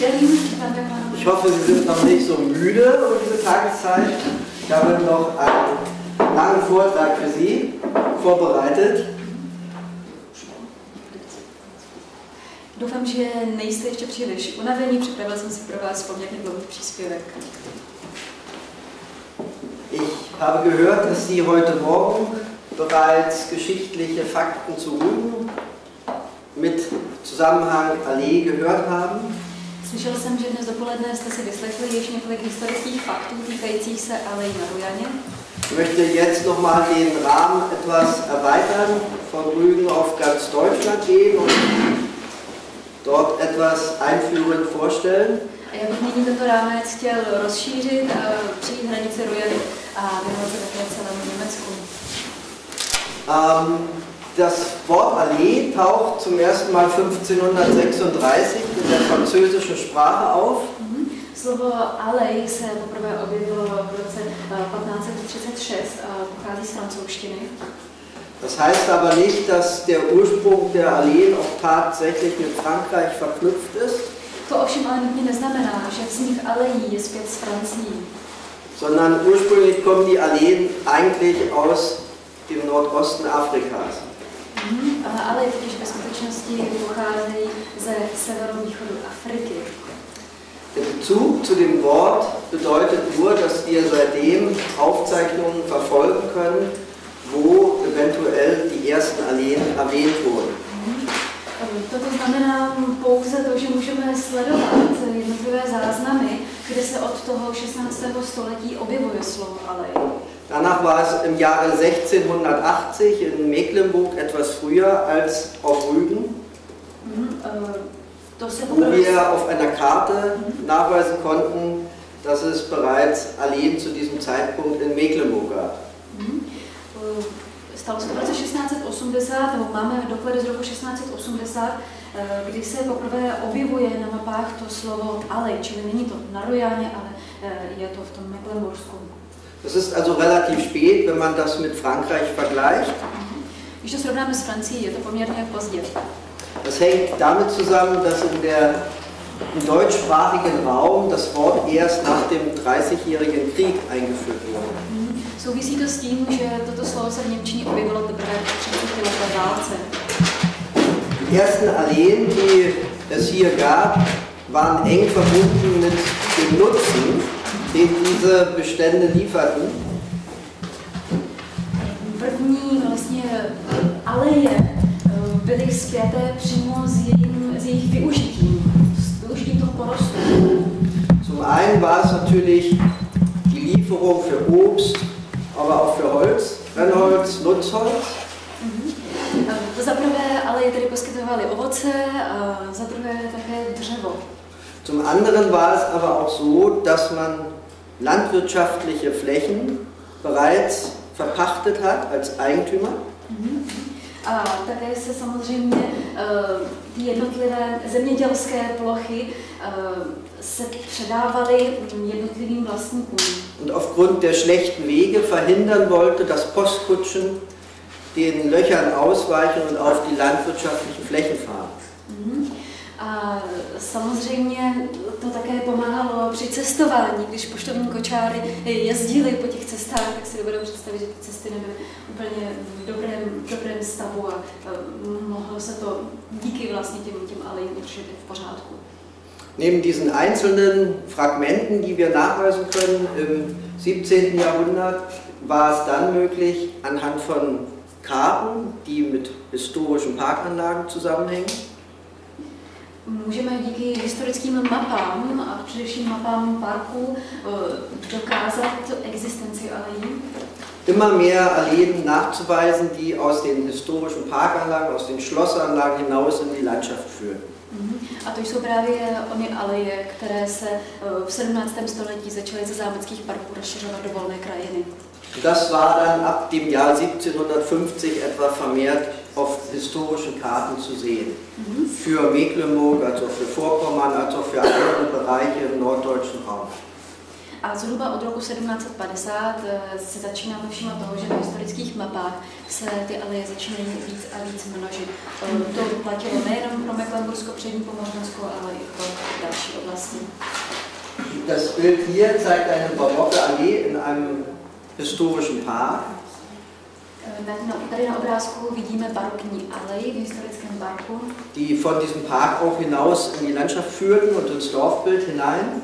Ich hoffe, Sie sind noch nicht so müde um diese Tageszeit. Ich habe noch einen langen Vortrag für Sie vorbereitet. Doufám, že nejste ještě příliš unavení, připravil jsem si pro vás poměrně dlouhý příspěvek. Ich habe gehört, dass Sie heute Morgen bereits geschichtliche Fakten zu Rügen mit Zusammenhang Allee gehört haben. Slyšel jsem, že dnes dopoledne jste si vyslechli již několik historických faktů týkajících se Alei na Rujaně. Ich möchte jetzt nochmal den Rahmen etwas erweitern, von Rügen auf ganz Deutschland gehen und dort etwas einführend vorstellen. A já bych nyní tento rámec chtěl rozšířit a přijít hranice Rujany a věnovat se také celému Německu. Ähm, das Wort Allee taucht zum ersten Mal 1536 in der französischen Sprache auf. Mhm. Slovo alej se poprvé objevilo v roce eh, 1536 a pochází z francouzštiny. Das heißt aber nicht, dass der Ursprung der Alleen auch tatsächlich mit Frankreich verknüpft ist, To ovšem ale nutně neznamená, že vznik alejí je zpět z Francií, sondern ursprünglich kommen die Alleen eigentlich aus dem Nordosten Afrikas. Mhm. A alej totiž ve skutečnosti pocházejí ze severovýchodu Afriky. Der Bezug zu dem Wort bedeutet nur, dass wir seitdem Aufzeichnungen verfolgen können, wo eventuell die ersten Alleen erwähnt wurden. Toto znamená pouze to, že můžeme sledovat jednotlivé záznamy, kde se od toho 16. století objevuje slovo alej. Danach war es im Jahre 1680 in Mecklenburg etwas früher als auf Rügen, Mhm. se wo wir auf einer Karte nachweisen konnten, dass es bereits Alleen zu diesem Zeitpunkt in Mecklenburg gab. Mhm. Eh, Stalo se v roce 1680, nebo máme doklady z roku 1680, eh, kdy se poprvé objevuje na mapách to slovo alej, čili není to na Rojáně, ale eh, je to v tom Mecklenbursku. Das ist also relativ spät, wenn man das mit Frankreich vergleicht. Když to srovnáme s Francií, je to poměrně pozdě. Das hängt damit zusammen, dass in der im deutschsprachigen Raum das Wort erst nach dem Dreißigjährigen Krieg eingeführt wurde. Souvisí to s tím, že toto slovo se v Němčině objevilo teprve po 30 leté válce. Die ersten Alleen, die es hier gab, waren eng verbunden mit dem Nutzen, den diese Bestände lieferten. První vlastně aleje eh, byly spjaté přímo s, jejím, s jejich využitím, s využitím toho porostu. Zum einen war es natürlich die Lieferung für Obst, aber auch für Holz, Brennholz, Nutzholz. Eh, To za prvé aleje tedy poskytovaly ovoce a za druhé také dřevo. Zum anderen war es aber auch so, dass man landwirtschaftliche Flächen bereits verpachtet hat als Eigentümer. A také se samozřejmě eh, ty jednotlivé zemědělské plochy eh, se předávaly jednotlivým vlastníkům. und aufgrund der schlechten Wege verhindern wollte, dass Postkutschen den Löchern ausweichen und auf die landwirtschaftlichen Flächen fahren. Mhm. A samozřejmě to také pomáhalo při cestování, když poštovní kočáry jezdili po těch cestách, tak si dovedou představit, že ty cesty nebyly úplně v dobrém, v dobrém stavu a mohlo se to díky vlastně těm, těm alejím udržet v pořádku. Neben diesen einzelnen Fragmenten, die wir nachweisen können im 17. Jahrhundert, war es dann möglich, anhand von Karten, die mit historischen Parkanlagen zusammenhängen, Můžeme díky historickým mapám a především mapám parků eh, dokázat existenci alejí. immer mehr Alleen nachzuweisen, die aus den historischen Parkanlagen, aus den Schlossanlagen hinaus in die Landschaft führen. Mhm. A to jsou právě ony aleje, které se eh, v 17. století začaly ze zámeckých parků rozšiřovat do volné krajiny. Das war dann ab dem Jahr 1750 etwa vermehrt auf historischen Karten zu sehen. Für Mecklenburg, also für Vorpommern, als auch für andere Bereiche im norddeutschen Raum. A zhruba od roku 1750 eh, se začínáme všímat toho, že na historických mapách se ty aleje začínají víc a víc množit. Eh, To platilo nejenom pro Mecklenbursko, přední Pomořansko, ale i pro další oblasti. Das Bild hier zeigt eine barocke Allee in einem historischen Park. Eh, Tady na, obrázku vidíme barokní alej v historickém parku, die von diesem Park auch hinaus in die Landschaft führten und ins Dorfbild hinein.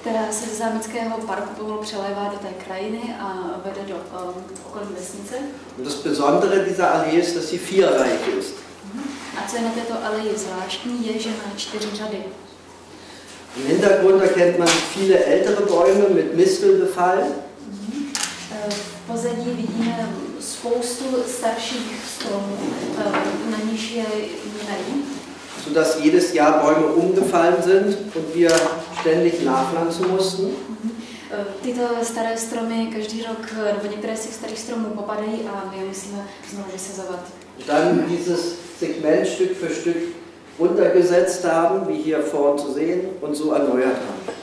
která se ze zámeckého parku pomalu přelévá do té krajiny a vede do um, okolí vesnice. Und das Besondere dieser Allee ist, dass sie vierreich ist. A co je na této aleji zvláštní, je, že má čtyři řady. Im Hintergrund erkennt man viele ältere Bäume mit. Eh, V pozadí vidíme spoustu starších stromů, eh, na níž je jmený. sodass jedes Jahr Bäume umgefallen sind und wir ständig nachpflanzen mussten. Eh, Tyto staré stromy každý rok, eh, nebo některé z těch starých stromů popadají a my je musíme znovu vysazovat. Dann dieses Segment Stück für Stück runtergesetzt haben, wie hier vorn zu sehen, und so erneuert haben.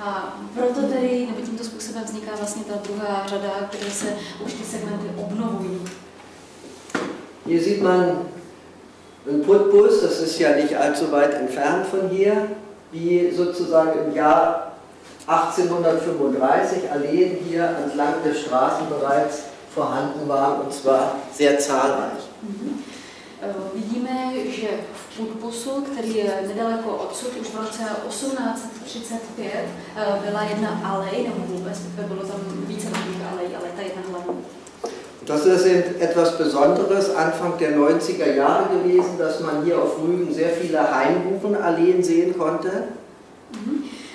A proto tedy, nebo tímto způsobem vzniká vlastně ta druhá řada, kde se už ty segmenty obnovují. Hier sieht man einen Putbus, das ist ja nicht allzu weit entfernt von hier, wie sozusagen im Jahr 1835 Alleen hier entlang der Straßen bereits vorhanden waren, und zwar sehr zahlreich. Eh, Vidíme, že Putbusu, který je nedaleko odsud, už v roce 1835 eh, byla jedna alej, nebo vůbec, bylo tam více takových alej, ale ta jedna hlavní. Das ist etwas Besonderes Anfang der 90er Jahre gewesen, dass man hier auf Rügen sehr viele Hainbuchenalleen sehen konnte.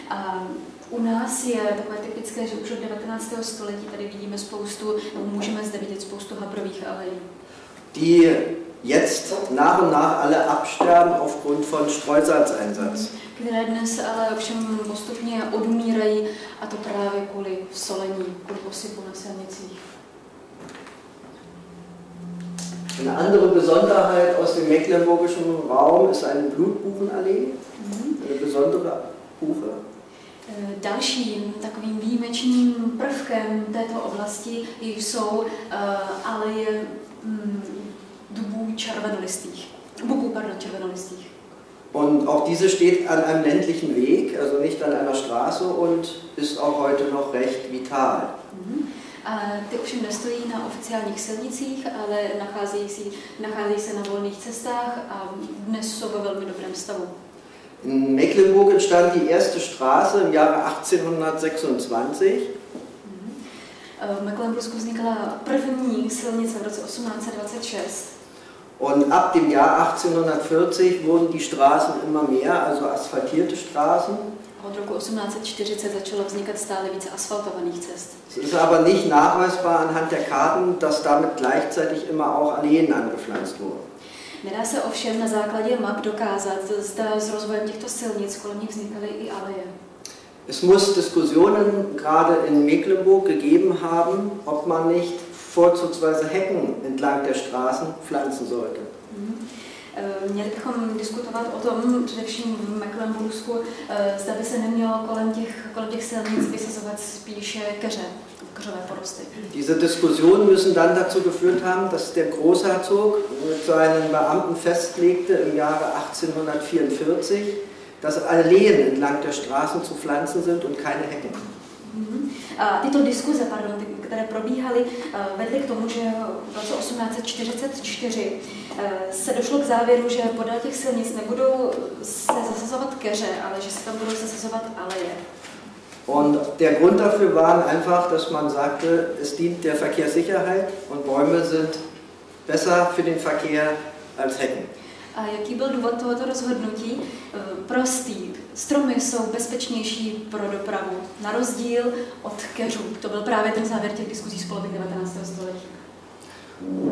A u nás je takové typické, že už od 19. století tady vidíme spoustu, můžeme zde vidět spoustu habrových alejí, die jetzt nach und nach alle absterben aufgrund von Streusalzeinsatz. které dnes ale ovšem postupně odumírají, a to právě kvůli solení, kvůli posypu na silnicích. Eine andere Besonderheit aus dem mecklenburgischen Raum ist eine Blutbuchenallee, eine besondere Buche. Eh, Dalším takovým výjimečným prvkem této oblasti jsou eh, aleje mm, dubů červenolistých. Buků, pardon, červenolistých. Und auch diese steht an einem ländlichen Weg, also nicht an einer Straße und ist auch heute noch recht vital. A ty ovšem nestojí na oficiálních silnicích, ale nacházejí, si, nacházejí se na volných cestách a dnes jsou ve velmi dobrém stavu. In Mecklenburg entstand die erste Straße im Jahre 1826 Eh, V Mecklenburgsku vznikla první silnice v roce 1826 und ab dem Jahr 1840 wurden die Straßen immer mehr, also asphaltierte Straßen. od roku 1840 začalo vznikat stále více asfaltovaných cest. Es ist aber nicht nachweisbar anhand der Karten, dass damit gleichzeitig immer auch Alleen angepflanzt wurden. Nedá se ovšem na základě map dokázat, zda s rozvojem těchto silnic kolem nich vznikaly i aleje. Es muss Diskussionen gerade in Mecklenburg gegeben haben, ob man nicht vorzugsweise Hecken entlang der Straßen pflanzen sollte. Eh, Měli bychom diskutovat o tom, především v Mecklenburgsku, eh, zda by se nemělo kolem těch, kolem těch silnic vysazovat spíše keře, keřové porosty. Diese Diskussionen müssen dann dazu geführt haben, dass der Großherzog mit seinen Beamten festlegte im Jahre 1844, dass Alleen entlang der Straßen zu pflanzen sind und keine Hecken. Mhm. A tyto diskuze, pardon, ty, které probíhaly, eh, vedly k tomu, že v roce 1844 eh, se došlo k závěru, že podél těch silnic nebudou se zasazovat keře, ale že se tam budou zasazovat aleje. Und der Grund dafür war einfach, dass man sagte, es dient der Verkehrssicherheit und Bäume sind besser für den Verkehr als Hecken. A jaký byl důvod tohoto rozhodnutí? Eh, Prostý. Stromy jsou bezpečnější pro dopravu, na rozdíl od keřů. To byl právě ten závěr těch diskuzí z poloviny 19. století.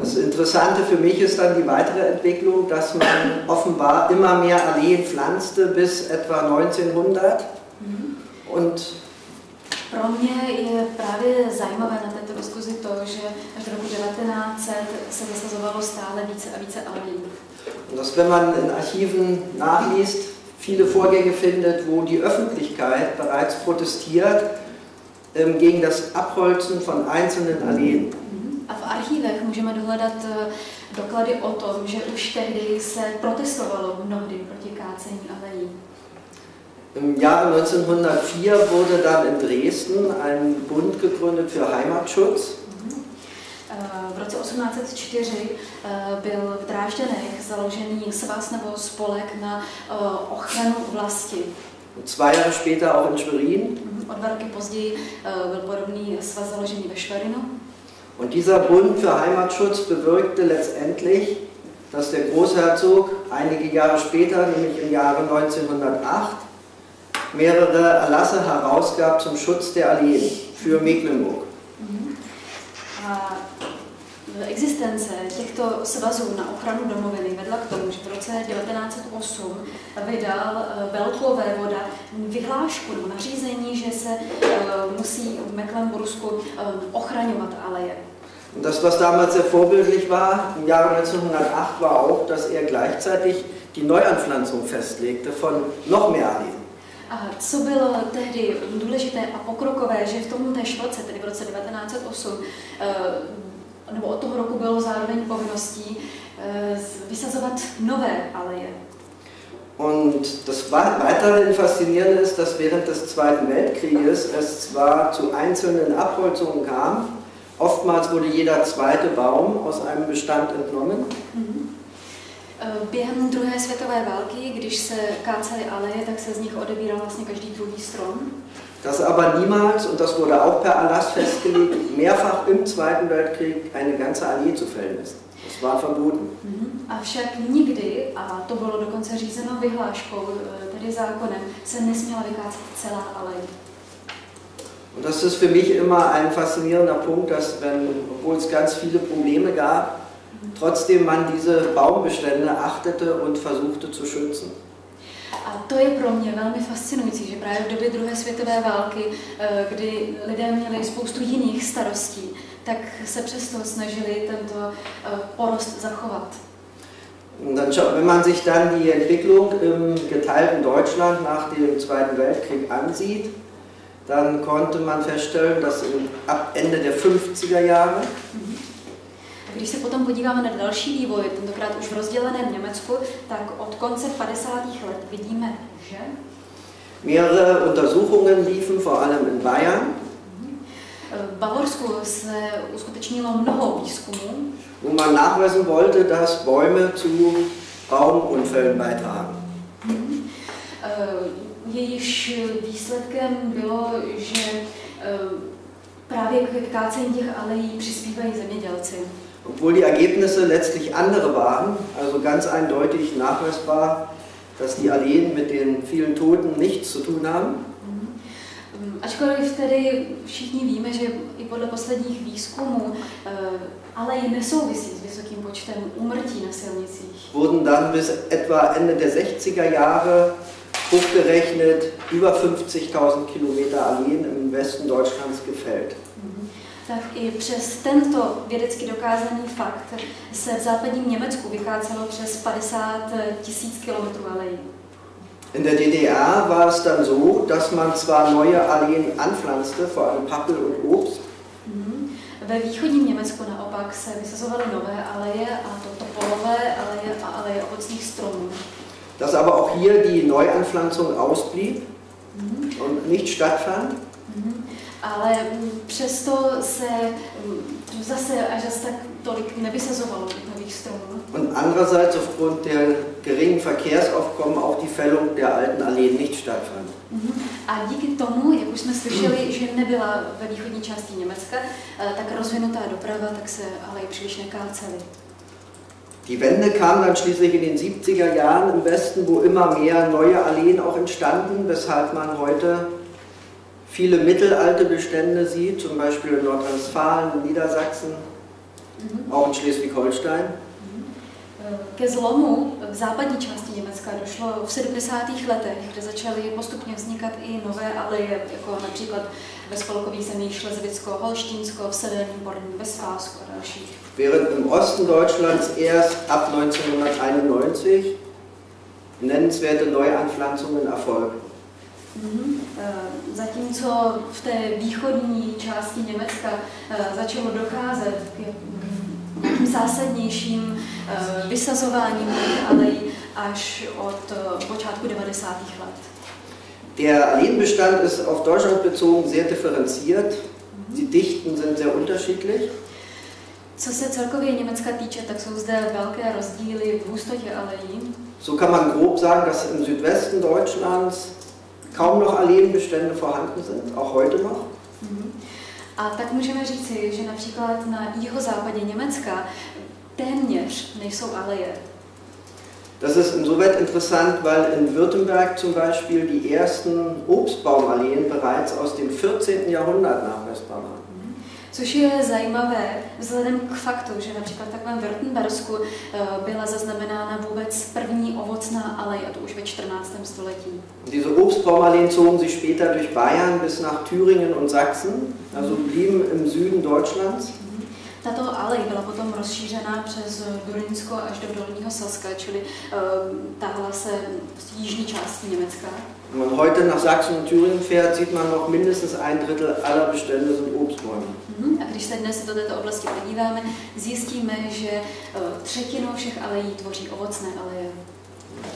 Das Interessante für mich ist dann die weitere Entwicklung, dass man offenbar immer mehr Alleen pflanzte bis etwa 1900 und Pro mě je právě zajímavé na této diskuzi to, že až do roku 1900 se zasazovalo stále více a více alejí. Und dass, wenn man in Archiven nachliest, viele Vorgänge findet, wo die Öffentlichkeit bereits protestiert ähm, gegen das Abholzen von einzelnen Alleen. A v archívech můžeme dohledat eh, doklady o tom, že už tehdy se protestovalo mnohdy proti kácení alejí. Im Jahre 1904 wurde dann in Dresden ein Bund gegründet für Heimatschutz. Eh, v roce 1804 eh, byl v Drážďanech založený svaz nebo spolek na eh, ochranu vlasti. Zwei Jahre später auch in Schwerin. Mhm, o dva roky později byl podobný svaz založený ve Schwerinu. Und dieser Bund für Heimatschutz bewirkte letztendlich, dass der Großherzog einige Jahre später, nämlich im Jahre 1908, mehrere Erlasse herausgab zum Schutz der Alleen für Mecklenburg. Mhm. Existence těchto svazů na ochranu domoviny vedla k tomu, že v roce 1908 vydal eh, velkou vévoda vyhlášku nebo nařízení, že se eh, musí v Mecklenburgsku eh, ochraňovat aleje. Das, was damals sehr vorbildlich war, im Jahre 1908, war auch, dass er gleichzeitig die Neuanpflanzung festlegte von noch mehr Alleen. A co bylo tehdy důležité a pokrokové, že v tom též roce, tedy v roce 1908, nebo od toho roku bylo zároveň povinností eh, vysazovat nové aleje. Und das weiterhin Faszinierende ist, dass während des Zweiten Weltkrieges es zwar zu einzelnen Abholzungen kam, oftmals wurde jeder zweite Baum aus einem Bestand entnommen. Mhm. Eh, během druhé světové války, když se kácely aleje, tak se z nich odebíral vlastně každý druhý strom. dass aber niemals, und das wurde auch per Erlass festgelegt, mehrfach im Zweiten Weltkrieg eine ganze Allee zu fällen ist. Das war verboten. Mhm. Avšak nikdy, a to bylo dokonce řízeno vyhláškou, eh, tedy zákonem, se nesměla vykácet celá alej. Und das ist für mich immer ein faszinierender Punkt, dass wenn, obwohl es ganz viele Probleme gab. Trotzdem man diese Baumbestände achtete und versuchte zu schützen. A to je pro mě velmi fascinující, že právě v době druhé světové války, eh, kdy lidé měli spoustu jiných starostí, tak se přesto snažili tento eh, porost zachovat. dann, wenn man sich dann die Entwicklung im geteilten Deutschland nach dem Zweiten Weltkrieg ansieht, dann konnte man feststellen, dass ab Ende der 50er Jahre mhm. Když se potom podíváme na další vývoj, tentokrát už v rozděleném Německu, tak od konce 50. let vidíme, že Mehrere Untersuchungen liefen, vor allem in Bayern. V Bavorsku se uskutečnilo mnoho výzkumů. Wo man nachweisen wollte, dass Bäume zu Baumunfällen beitragen. Mhm. Jejíž výsledkem bylo, že eh, právě k kácení těch alejí přispívají zemědělci. Obwohl die Ergebnisse letztlich andere waren, also ganz eindeutig nachweisbar, dass die Alleen mit den vielen Toten nichts zu tun haben. Mhm. Ačkoliv tedy všichni víme, že i podle posledních výzkumů eh, ale i nesouvisí s vysokým počtem úmrtí na silnicích. Wurden dann bis etwa Ende der 60er Jahre hochgerechnet über 50.000 Kilometer Alleen im Westen Deutschlands gefällt tak i přes tento vědecky dokázaný fakt se v západním Německu vykácelo přes 50 tisíc kilometrů alejí. In der DDR war es dann so, dass man zwar neue Alleen anpflanzte, vor allem Pappel und Obst. Mhm. Ve východním Německu naopak se vysazovaly nové aleje, a to topolové aleje a aleje ovocných stromů. Dass aber auch hier die Neuanpflanzung ausblieb mhm. und nicht stattfand. Ale přesto se zase až zase tak tolik nevysazovalo těch nových stromů. Und andererseits aufgrund der geringen Verkehrsaufkommen auch die Fällung der alten Alleen nicht stattfand. Mhm. A díky tomu, jak už jsme slyšeli, že nebyla ve východní části Německa eh, tak rozvinutá doprava, tak se ale i příliš nekáceli. Die Wende kam dann schließlich in den 70er Jahren im Westen, wo immer mehr neue Alleen auch entstanden, weshalb man heute viele mittelalte Bestände sieht, zum Beispiel in Nordrhein-Westfalen, Niedersachsen, mhm. auch in Schleswig-Holstein. Mhm. Ke zlomu v západní části Německa došlo v 70. letech, kde začaly postupně vznikat i nové aleje, jako například ve spolkových zemích Šlezvicko, Holštínsko, v severním Porním Westfálsku a dalších. Während im Osten Deutschlands erst ab 1991 nennenswerte Neuanpflanzungen erfolgten. Mm-hmm. Zatímco v té východní části Německa eh, začalo docházet k zásadnějším eh, vysazováním alejí až od počátku 90. let. Der Alleenbestand ist auf Deutschland bezogen sehr differenziert. Die Dichten sind sehr unterschiedlich. Co se celkově Německa týče, tak jsou zde velké rozdíly v hustotě alejí. So kann man grob sagen, dass im Südwesten Deutschlands kaum noch Alleenbestände vorhanden sind, auch heute noch. Mhm. A tak můžeme říci, že například na jihozápadě Německa téměř nejsou aleje. Das ist insoweit interessant, weil in Württemberg zum Beispiel die ersten Obstbaumalleen bereits aus dem 14. Jahrhundert nachweisbar waren. Což je zajímavé vzhledem k faktu, že například v takovém Württembersku eh, byla zaznamenána vůbec první ovocná alej, a to už ve 14. století. Diese Obstbaumalleen zogen sich später durch Bayern bis nach Thüringen und Sachsen, also blieben im Süden Deutschlands. Tato alej byla potom rozšířena přes Durynsko až do Dolního Saska, čili uh, tahla se z jižní části Německa. Wenn man heute nach Sachsen und Thüringen fährt, sieht man noch mindestens ein Drittel aller Bestände sind Obstbäume. Mhm. A když se dnes do této oblasti podíváme, zjistíme, že uh, třetinu všech alejí tvoří ovocné aleje.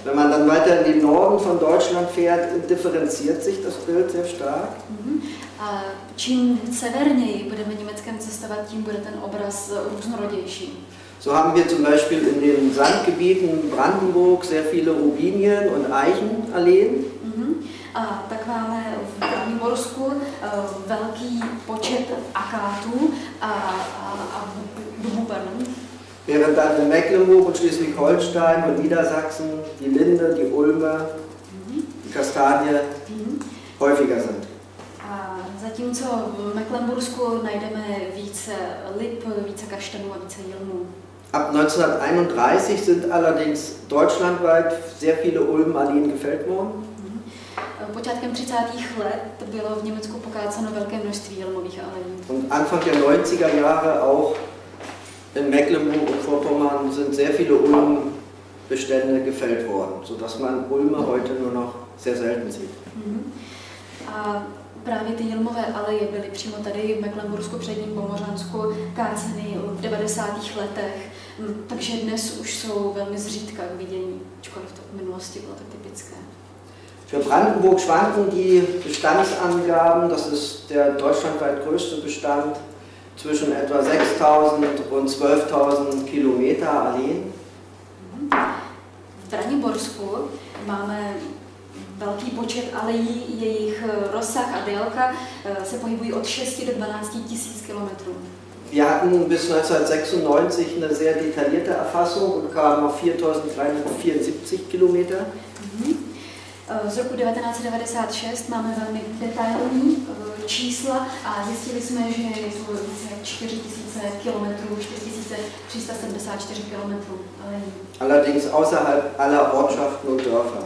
Wenn man dann weiter in den Norden von Deutschland fährt, differenziert sich das Bild sehr stark. Mhm. A čím severněji budeme Německem cestovat, tím bude ten obraz různorodější. So haben wir zum Beispiel in den Sandgebieten Brandenburg sehr viele Robinien und Eichenalleen. Mhm. A tak máme v Braniborsku uh, velký počet akátů a, a, a pardon. Während dann in Mecklenburg und Schleswig-Holstein und Niedersachsen die Linde, die Ulme, die Kastanie häufiger sind. A zatímco v Mecklenbursku najdeme více lip, více kaštanů a více jilmů. Ab 1931 sind allerdings deutschlandweit sehr viele Ulmenalleen gefällt worden. Počátkem 30. let bylo v Německu pokáceno velké množství jelmových alejí. Und Anfang der 90er Jahre auch in Mecklenburg und Vorpommern sind sehr viele Ulmbestände gefällt worden, sodass man Ulme heute nur noch sehr selten sieht. Mhm. A právě ty jelmové aleje byly přímo tady v Mecklenbursku, předním Pomořansku, káceny v 90. letech, Mm, takže dnes už jsou velmi zřídka k vidění, ačkoliv to v minulosti bylo tak typické. Für Brandenburg schwanken die Bestandsangaben, das ist der deutschlandweit größte Bestand, zwischen etwa 6000 und 12.000 Kilometer Alleen. V Braniborsku máme velký počet alejí, jejich rozsah a délka eh, se pohybují od 6 do 12 tisíc kilometrů. Wir hatten bis 1996 eine sehr detaillierte Erfassung und kamen auf 4374 Kilometer. Mhm. Z roku 1996 máme velmi detailní eh, čísla a zjistili jsme, že je to více jak 4000 km, 4374 km. Allerdings außerhalb aller Ortschaften und Dörfer.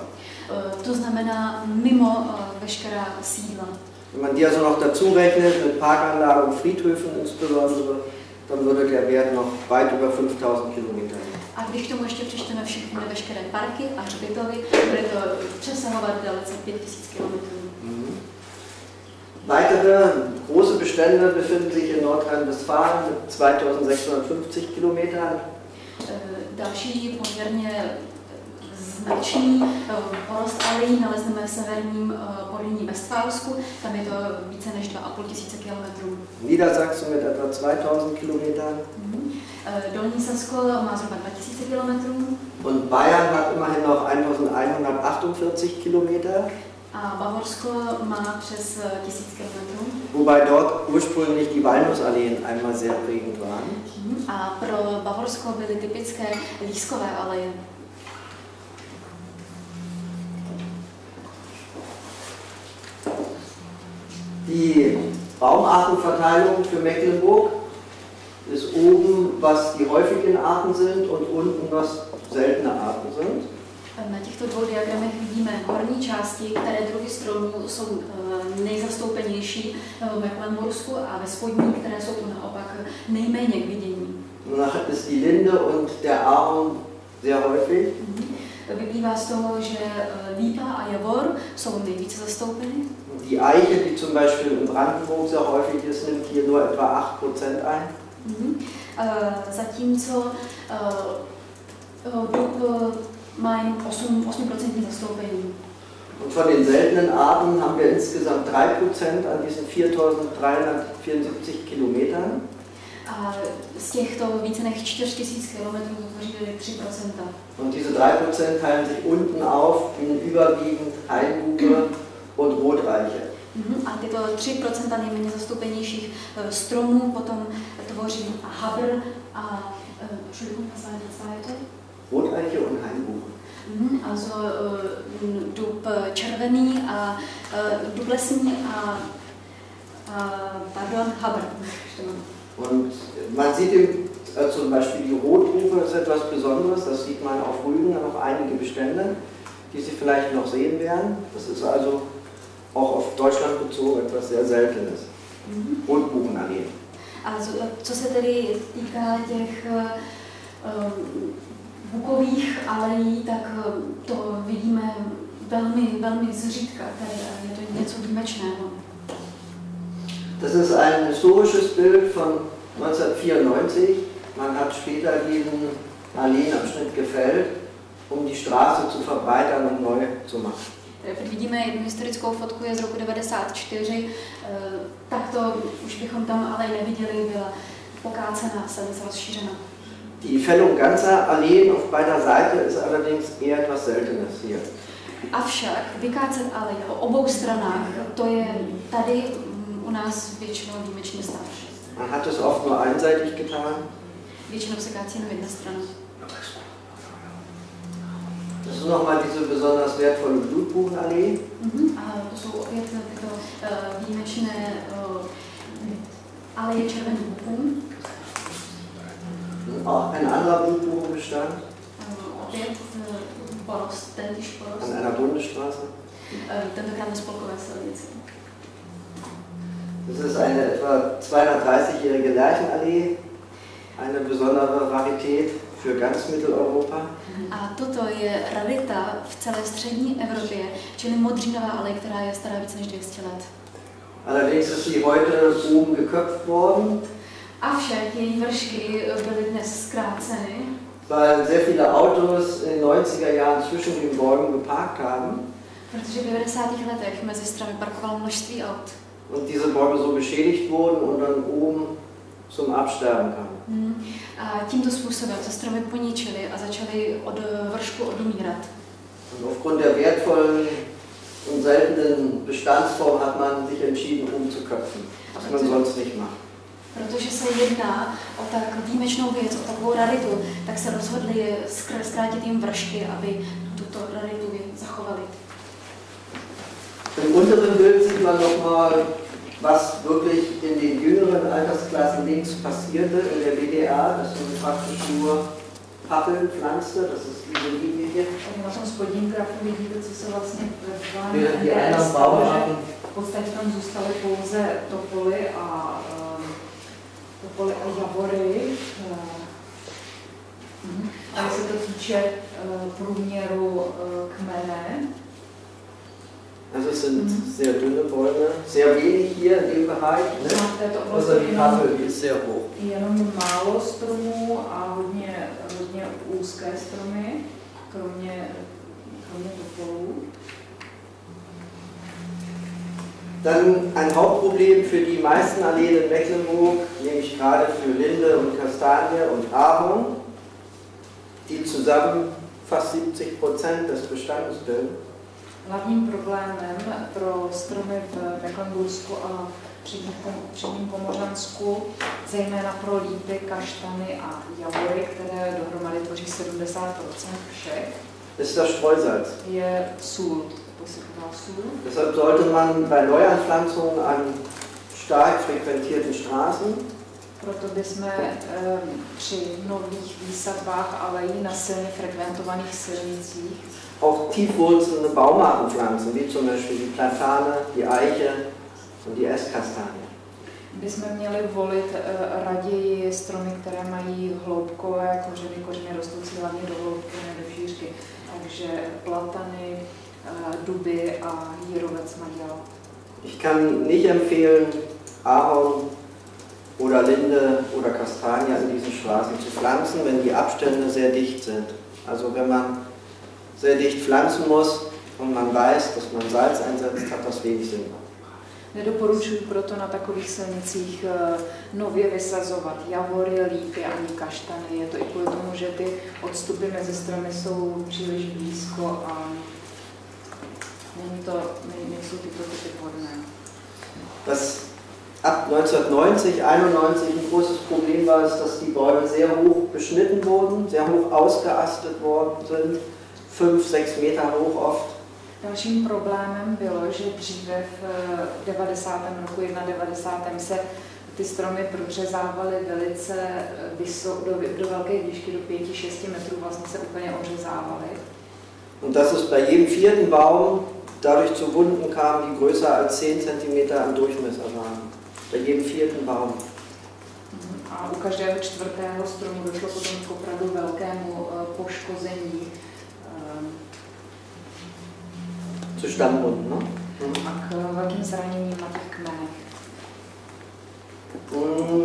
Eh, to znamená mimo eh, veškerá sídla. Wenn man die also noch dazu rechnet, mit Parkanlagen und Friedhöfen insbesondere, dann würde der Wert noch weit über 5000 Kilometer A když tomu ještě přičteme všechny veškeré parky a hřbitovy, bude to přesahovat dalece 5000 kilometrů. Mhm. Weitere große Bestände befinden sich in Nordrhein-Westfalen mit 2650 Kilometern. Äh, další poměrně značný eh, porost alejí nalezneme v severním Westfálsku, tam je to více než 2,5 tisíce kilometrů. Niedersachsen mit etwa 2000 Kilometern. Mhm. Dolní Sasko má zhruba 2000 kilometrů. Und Bayern hat immerhin noch 1148 Kilometer. A Bavorsko má přes 1000 kilometrů. Wobei dort ursprünglich die Walnussalleen einmal sehr prägend waren. Mhm. A pro Bavorsko byly typické lískové aleje. Die Baumartenverteilung für Mecklenburg ist oben, was die häufigen Arten sind und unten, was seltene Arten sind. Na těchto dvou diagramech vidíme horní části, které druhy stromů jsou eh, nejzastoupenější v Mecklenbursku a ve spodní, které jsou naopak nejméně k vidění. Danach ist die Linde und der Ahorn sehr häufig. Mhm. Vyplývá z toho, že eh, lípa a javor jsou nejvíce zastoupeny. Die Eiche, die zum Beispiel in Brandenburg sehr häufig ist, nimmt hier nur etwa 8% ein. Mhm. Uh, zatímco uh, má jen 8%, 8 zastoupení. Und von den seltenen Arten haben wir insgesamt 3% an diesen 4374 Kilometern. A z těchto více než 4000 km tvoří 3%. Und diese 3% teilen sich unten auf in überwiegend Hainbuche und Rotreiche. Mhm. A tyto 3% nejméně zastoupenějších eh, stromů potom Habr a äh, Entschuldigung, was war die zweite? Roteiche und Hainbuche. Mhm, also äh, dub červený a äh, dub lesní a, pardon, Habr. Und man sieht im, äh, zum Beispiel die Rotbuche ist etwas Besonderes, das sieht man auf Rügen noch einige Bestände, die Sie vielleicht noch sehen werden. Das ist also auch auf Deutschland bezogen etwas sehr Seltenes. Mhm. Rotbuchenallee. Also, co se tedy týká těch uh, bukových alejí, tak to vidíme velmi, velmi zřídka tady a je to něco výjimečného. Das ist ein historisches Bild von 1994. Man hat später diesen Alleenabschnitt gefällt, um die Straße zu verbreitern und neu zu machen. Vidíme jednu historickou fotku, je z roku 94, tak to už bychom tam ale neviděli, byla pokácená, se rozšířena. Die Fällung ganzer Alleen auf beider Seite ist allerdings eher etwas Seltenes hier. Avšak vykácet aleje o obou stranách, to je tady u nás většinou výjimečně starší. Man hat es oft nur einseitig getan. Většinou se kácí jenom jedna strana. Das ist nochmal diese besonders wertvolle Blutbuchenallee. Mhm. A to jsou opět tyto uh, výjimečné uh, aleje červených buků. Auch ein anderer Blutbuchenbestand. Opět porost, tentýž porost. An einer Bundesstraße. Tentokrát na spolkové silnici. Das ist eine etwa 230-jährige Lärchenallee, eine besondere Rarität für ganz Mitteleuropa. A toto je rarita v celé střední Evropě, čili modřínová alej, která je stará více než 200 let. Allerdings ist sie heute oben geköpft worden. Avšak její vršky byly dnes zkráceny. Weil sehr viele Autos in den 90er Jahren zwischen den Bäumen geparkt haben. Protože v 90. letech mezi stromy parkovalo množství aut. Und diese Bäume so beschädigt wurden und dann oben zum Absterben kamen. Hmm. A tímto způsobem se stromy poničily a začaly od vršku odumírat. Und aufgrund der wertvollen und seltenen Bestandsform hat man sich entschieden umzuköpfen, was man sonst nicht macht. Protože se jedná o tak výjimečnou věc, o takovou raritu, tak se rozhodli zkrátit jim vršky, aby tuto raritu zachovali. Im unteren Bild sieht man nochmal, was wirklich in den jüngeren Altersklassen links passierte in der DDR. Das sind praktisch nur Pappelpflanze, das ist diese Linie hier. Na tom spodním grafu vidíte, co se vlastně ve die anderen Bauarten v podstatě tam zůstaly pouze topoly a topoly a javory. A se to týče průměru kmene, Also es sind mhm. sehr dünne Bäume, sehr wenig hier in dem Bereich. Ne? Also die die ist sehr hoch. Jenom málo stromů a hodně, hodně úzké stromy, kromě, kromě topolů. Dann ein Hauptproblem für die meisten Alleen in Mecklenburg, nämlich gerade für Linde und Kastanie und Ahorn, die zusammen fast 70 Prozent des Bestandes bilden. Hlavním problémem pro stromy v Mecklenbursku a předním Pomořansku, zejména pro lípy, kaštany a javory, které dohromady tvoří 70% všech, ist das Streusalz. je sůl. Deshalb sollte man bei Neuanpflanzungen an stark frequentierten Straßen proto bychom um, při nových výsadbách alejí na silně frekventovaných silnicích auch tiefwurzelnde Baumarten pflanzen, wie zum Beispiel die Platane, die Eiche und die Esskastanie. Bychom měli volit uh, raději stromy, které mají hloubkové kořeny, kořeny rostoucí hlavně do hloubky, ne do šířky. Takže platany, uh, duby a jírovec maděl. Ich kann nicht empfehlen, Ahorn oder Linde oder Kastanie in diesen Straßen zu pflanzen, wenn die Abstände sehr dicht sind. Also wenn man sehr dicht pflanzen muss, und man weiß, dass man Salz einsetzt, hat das wenig Sinn. Nedoporučuji proto na takových silnicích eh, nově vysazovat javory, lípy ani kaštany. Je to i kvůli tomu, že ty odstupy mezi stromy jsou příliš blízko a není to, nejsou tyto typy vhodné. Das ab 1990, 91 ein großes Problem war es, dass die Bäume sehr hoch beschnitten wurden, sehr hoch ausgeastet worden sind, 5, 6 Meter hoch oft. Dalším problémem bylo, že dříve v 90. roku, 91. se ty stromy prořezávaly velice vysok, do, do velké výšky, do 5-6 metrů, vlastně se úplně ořezávaly. Und dass es bei jedem vierten Baum dadurch zu Wunden kam, die größer als 10 cm im Durchmesser waren. Bei jedem vierten Baum. Mhm. A u každého čtvrtého stromu došlo potom k opravdu velkému eh, poškození zu Stammbunden. Ne?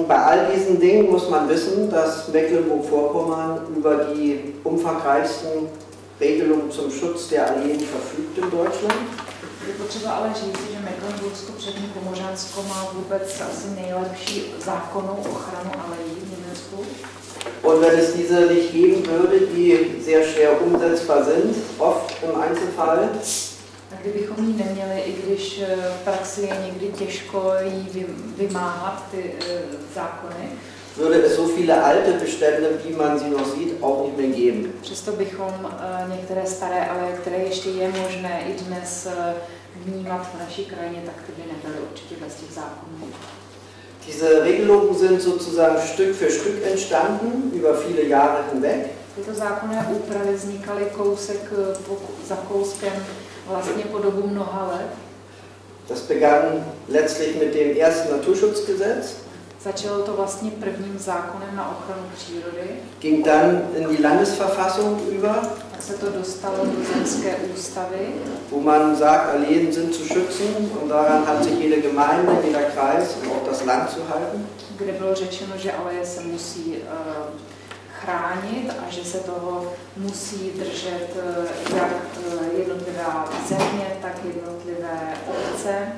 Bei all diesen Dingen muss man wissen, dass Mecklenburg-Vorpommern über die umfangreichsten Regelungen zum Schutz der Alleen verfügt in Deutschland. Je potřeba ale říct, že Mecklenburgsko přední Pomořansko má vůbec asi nejlepší zákonnou ochranu alejí v Německu. Und wenn es diese nicht geben würde, die sehr schwer umsetzbar sind, oft im Einzelfall, a kdybychom ji neměli, i když eh, v praxi je někdy těžko jí vymáhat ty eh, zákony, würde es so viele alte Bestände, wie man sie noch sieht, auch nicht mehr geben. Přesto bychom uh, některé staré, ale které ještě je možné i dnes uh, vnímat v naší krajině, tak ty by nebyly určitě bez těch zákonů. Diese Regelungen sind sozusagen Stück für Stück entstanden, über viele Jahre hinweg. Tyto zákonné úpravy vznikaly kousek po, za kouskem vlastně po dobu mnoha let. Das begann letztlich mit dem ersten Naturschutzgesetz. Začalo to vlastně prvním zákonem na ochranu přírody. Ging dann in die Landesverfassung über. Tak se to dostalo do zemské ústavy. Wo man sagt, Alleen sind zu schützen und daran hat sich jede Gemeinde, jeder Kreis und auch das Land zu halten. Kde bylo řečeno, že aleje se musí uh, chránit a že se toho musí držet eh, jak eh, jednotlivá země, tak jednotlivé obce.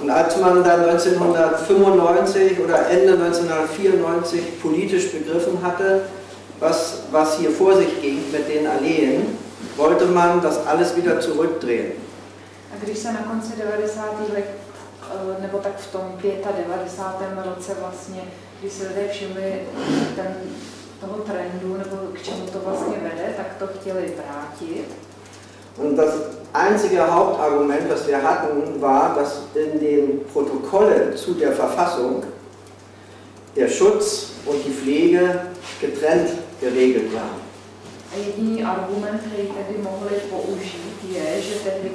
Und als man dann 1995 oder Ende 1994 politisch begriffen hatte, was, was hier vor sich ging mit den Alleen, wollte man das alles wieder zurückdrehen. A když se na konci 90. let, eh, nebo tak v tom 95. roce vlastně, když se lidé všimli ten toho trendu, nebo k čemu to vlastně vede, tak to chtěli vrátit. Und das einzige Hauptargument, was wir hatten, war, dass in den Protokollen zu der Verfassung der Schutz und die Pflege getrennt geregelt waren. A jediný argument, který tedy mohli použít, je, že tehdy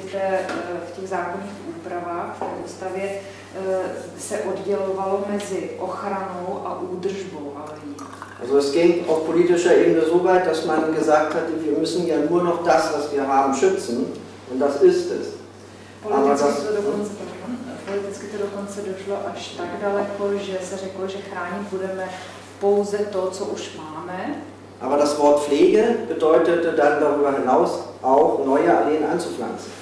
v těch zákonných úpravách v té ústavě eh, se oddělovalo mezi ochranou a údržbou. Also es ging auf politischer Ebene so weit, dass man gesagt hatte, wir müssen ja nur noch das, was wir haben, schützen. Und das ist es. Aber das, politicky to dokonce došlo až tak daleko, že se řeklo, že chránit budeme pouze to, co už máme. Aber das Wort Pflege bedeutete dann darüber hinaus auch neue Alleen anzupflanzen.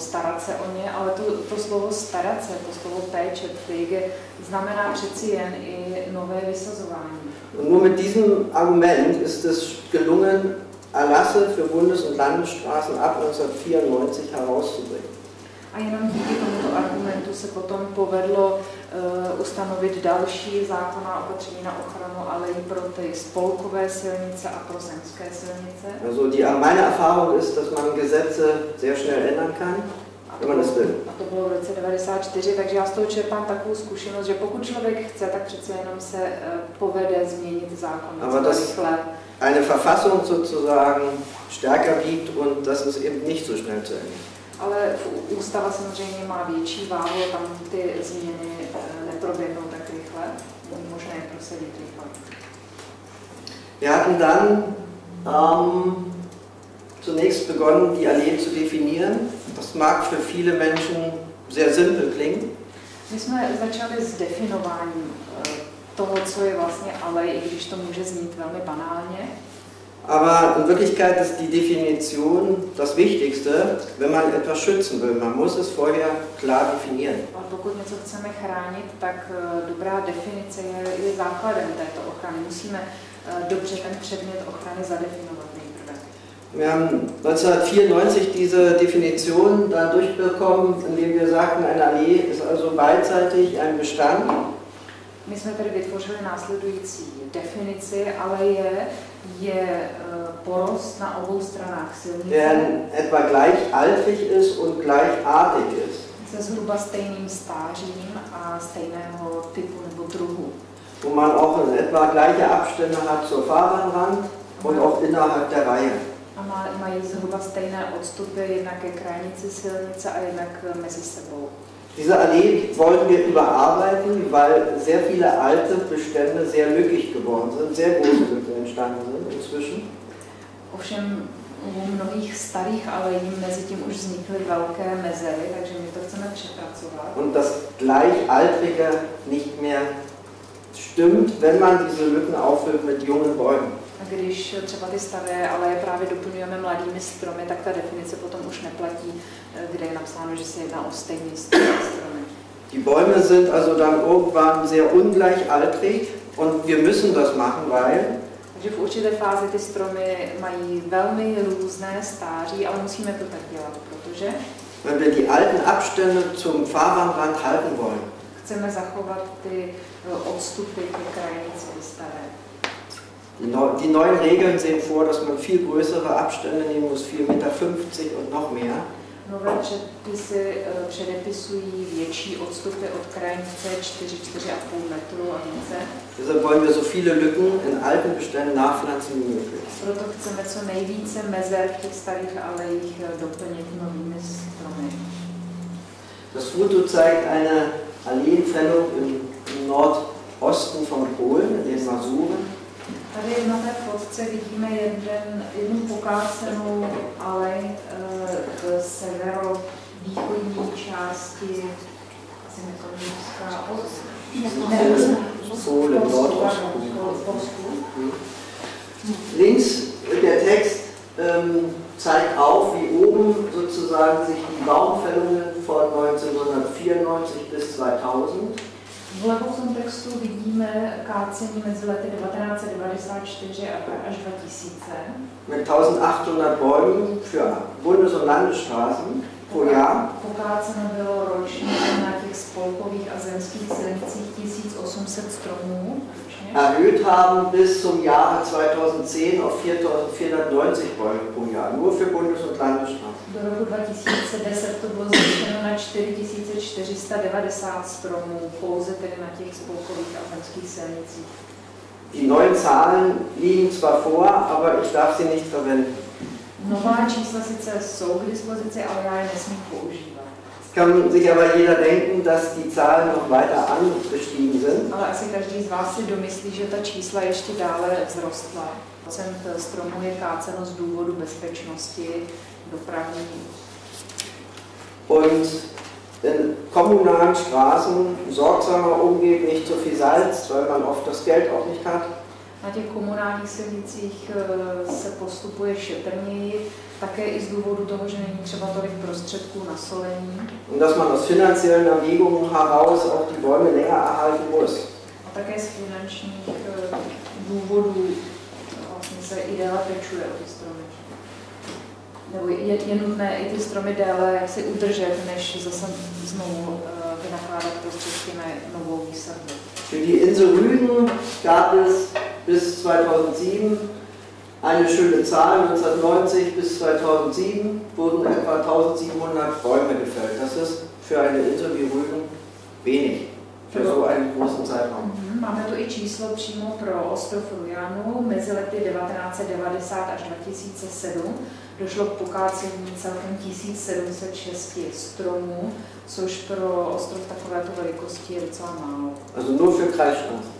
Starat se o ně, ale to, to slovo starat se, to slovo péče, Pflege, znamená přeci jen i nové vysazování. Und nur mit diesem Argument ist es gelungen, Erlasse für Bundes- und Landesstraßen ab 1994 herauszubringen. A jenom díky tomuto argumentu se potom povedlo ustanovit další zákonná opatření na ochranu alejí pro ty spolkové silnice a pro zemské silnice. Also die, meine Erfahrung ist, dass man Gesetze sehr schnell ändern kann. A to bylo v roce 94, takže já z toho čerpám takovou zkušenost, že pokud člověk chce, tak přece jenom se uh, povede změnit zákon. Aber das eine Verfassung sozusagen stärker wiegt und das ist eben nicht so schnell zu Ende. Ale ústava samozřejmě má větší váhu, tam ty změny eh, neproběhnou tak rychle, není možné je prosadit rychle. Wir hatten dann ähm, zunächst begonnen, die Allee zu definieren. Das mag für viele Menschen sehr simpel klingen. My jsme začali s definováním eh, toho, co je vlastně alej, i když to může znít velmi banálně. Aber in Wirklichkeit ist die Definition das Wichtigste, wenn man etwas schützen will. Man muss es vorher klar definieren. Ale pokud něco chceme chránit, tak eh, dobrá definice je, je základem této ochrany. Musíme eh, dobře ten předmět ochrany zadefinovat nejprve. Wir haben 1994 diese Definition dann durchbekommen, indem wir sagten, eine Allee ist also beidseitig ein Bestand. My jsme tedy vytvořili následující definici, ale je, je eh, porost na obou stranách silnice der etwa gleichaltrig ist und gleichartig ist. se zhruba stejným stářím a stejného typu nebo druhu. Wo man auch in etwa gleiche Abstände hat zur Fahrbahnrand und auch innerhalb der Reihe. A mají zhruba stejné odstupy jednak ke krajnici silnice a jednak mezi sebou. Diese Allee wollen wir überarbeiten, weil sehr viele alte Bestände sehr lückig geworden sind, sehr große Lücken entstanden sind inzwischen. Ovšem u mnohých starých alejí mezi tím už vznikly velké mezery, takže my to chceme přepracovat. Und das Gleichaltrige nicht mehr stimmt, wenn man diese Lücken auffüllt mit jungen Bäumen. Když třeba ty staré aleje právě doplňujeme mladými stromy, tak ta definice potom už neplatí, eh, kde je napsáno, že se jedná o stejný staré stromy. Die Bäume sind also dann irgendwann sehr ungleichaltrig und wir müssen das machen, weil Takže v určité fázi ty stromy mají velmi různé stáří, ale musíme to tak dělat, protože wenn wir die alten Abstände zum Fahrbahnrand halten wollen, chceme zachovat ty eh, odstupy ke krajnici. Die, neu, die neuen Regeln sehen vor, dass man viel größere Abstände nehmen muss, 4,50 Meter und noch mehr. Nové předpisy eh, předepisují větší odstupy od krajnice 4-4,5 metru a více. Deshalb wollen wir so viele Lücken in alten Beständen nachpflanzen wie möglich. Proto chceme co nejvíce mezer v těch starých alejích eh, doplnit novými stromy. Das Foto zeigt eine Alleentrennung im Nordosten von Polen, in den Masuren. Tady na té fotce vidíme jeden, jednu pokácenou alej eh, v severovýchodní části Nordost. Polsku. Links der Text ähm, zeigt auf, wie oben sozusagen sich die Baumfällungen von 1994 bis 2000 Vlevo v tom textu vidíme kácení mezi lety 1994 až 2000. mit 1800 Bäumen für Bundes- und Landesstraßen pro Jahr. Pokáceno bylo ročně na těch spolkových a zemských silnicích 1800 stromů. Erhöht haben bis zum Jahre 2010 auf 4490 Bäume pro Jahr, nur für Bundes- und Landesstraßen. Do roku 2010 to bylo zvýšeno na 4490 stromů, pouze tedy na těch spolkových a zemských silnicích. Die neuen Zahlen liegen zwar vor, aber ich darf sie nicht verwenden. Nová čísla sice jsou k dispozici, ale já je nesmím používat. Es kann sich aber jeder denken, dass die Zahlen noch weiter angestiegen sind. Ale asi každý z vás si domyslí, že ta čísla ještě dále vzrostla. Procent stromů je káceno z důvodu bezpečnosti, dopravní Und in kommunalen Straßen sorgsamer umgehen, nicht so viel Salz, weil man oft das Geld auch nicht hat. Na těch komunálních silnicích eh, se postupuje šetrněji, také i z důvodu toho, že není třeba tolik prostředků na solení Und dass man aus finanziellen Erwägungen heraus auch die Bäume länger erhalten muss. a také z finančních eh, důvodů vlastně se i déle pečuje o ty stromy. Nebo je, je nutné i ty stromy déle jak si udržet, než zase znovu eh, vynakládat prostředky na novou výsadbu. Für die Insel Rügen gab es bis 2007 eine schöne Zahl. 1990 bis 2007 wurden etwa 1700 Bäume gefällt. Das ist für eine Insel wie Rügen wenig, für so einen großen Zeitraum. Mhm, Máme tu i číslo přímo pro ostrov Rujanu. Mezi lety 1990 až 2007 došlo k pokácení celkem 1706 stromů, což pro ostrov takovéto velikosti je docela málo. Also nur für Kreisstraßen.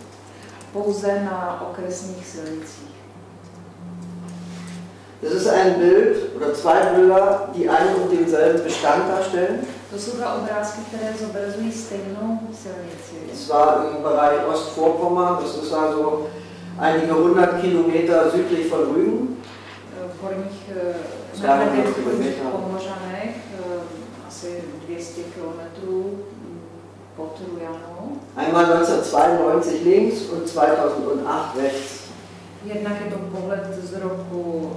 Pouze na okresních silnicích. Das ist ein Bild oder zwei Bilder, die einen und denselben Bestand darstellen. To jsou dva obrázky, které zobrazují stejnou silnici. Und zwar im Bereich Ostvorpommern. Das ist also einige hundert Kilometer südlich von Rügen. v horních eh. Pomořanech, eh, asi 200 kilometrů mm, pod Rujanou. Einmal 1992 links und 2008 rechts. Jednak je to pohled z roku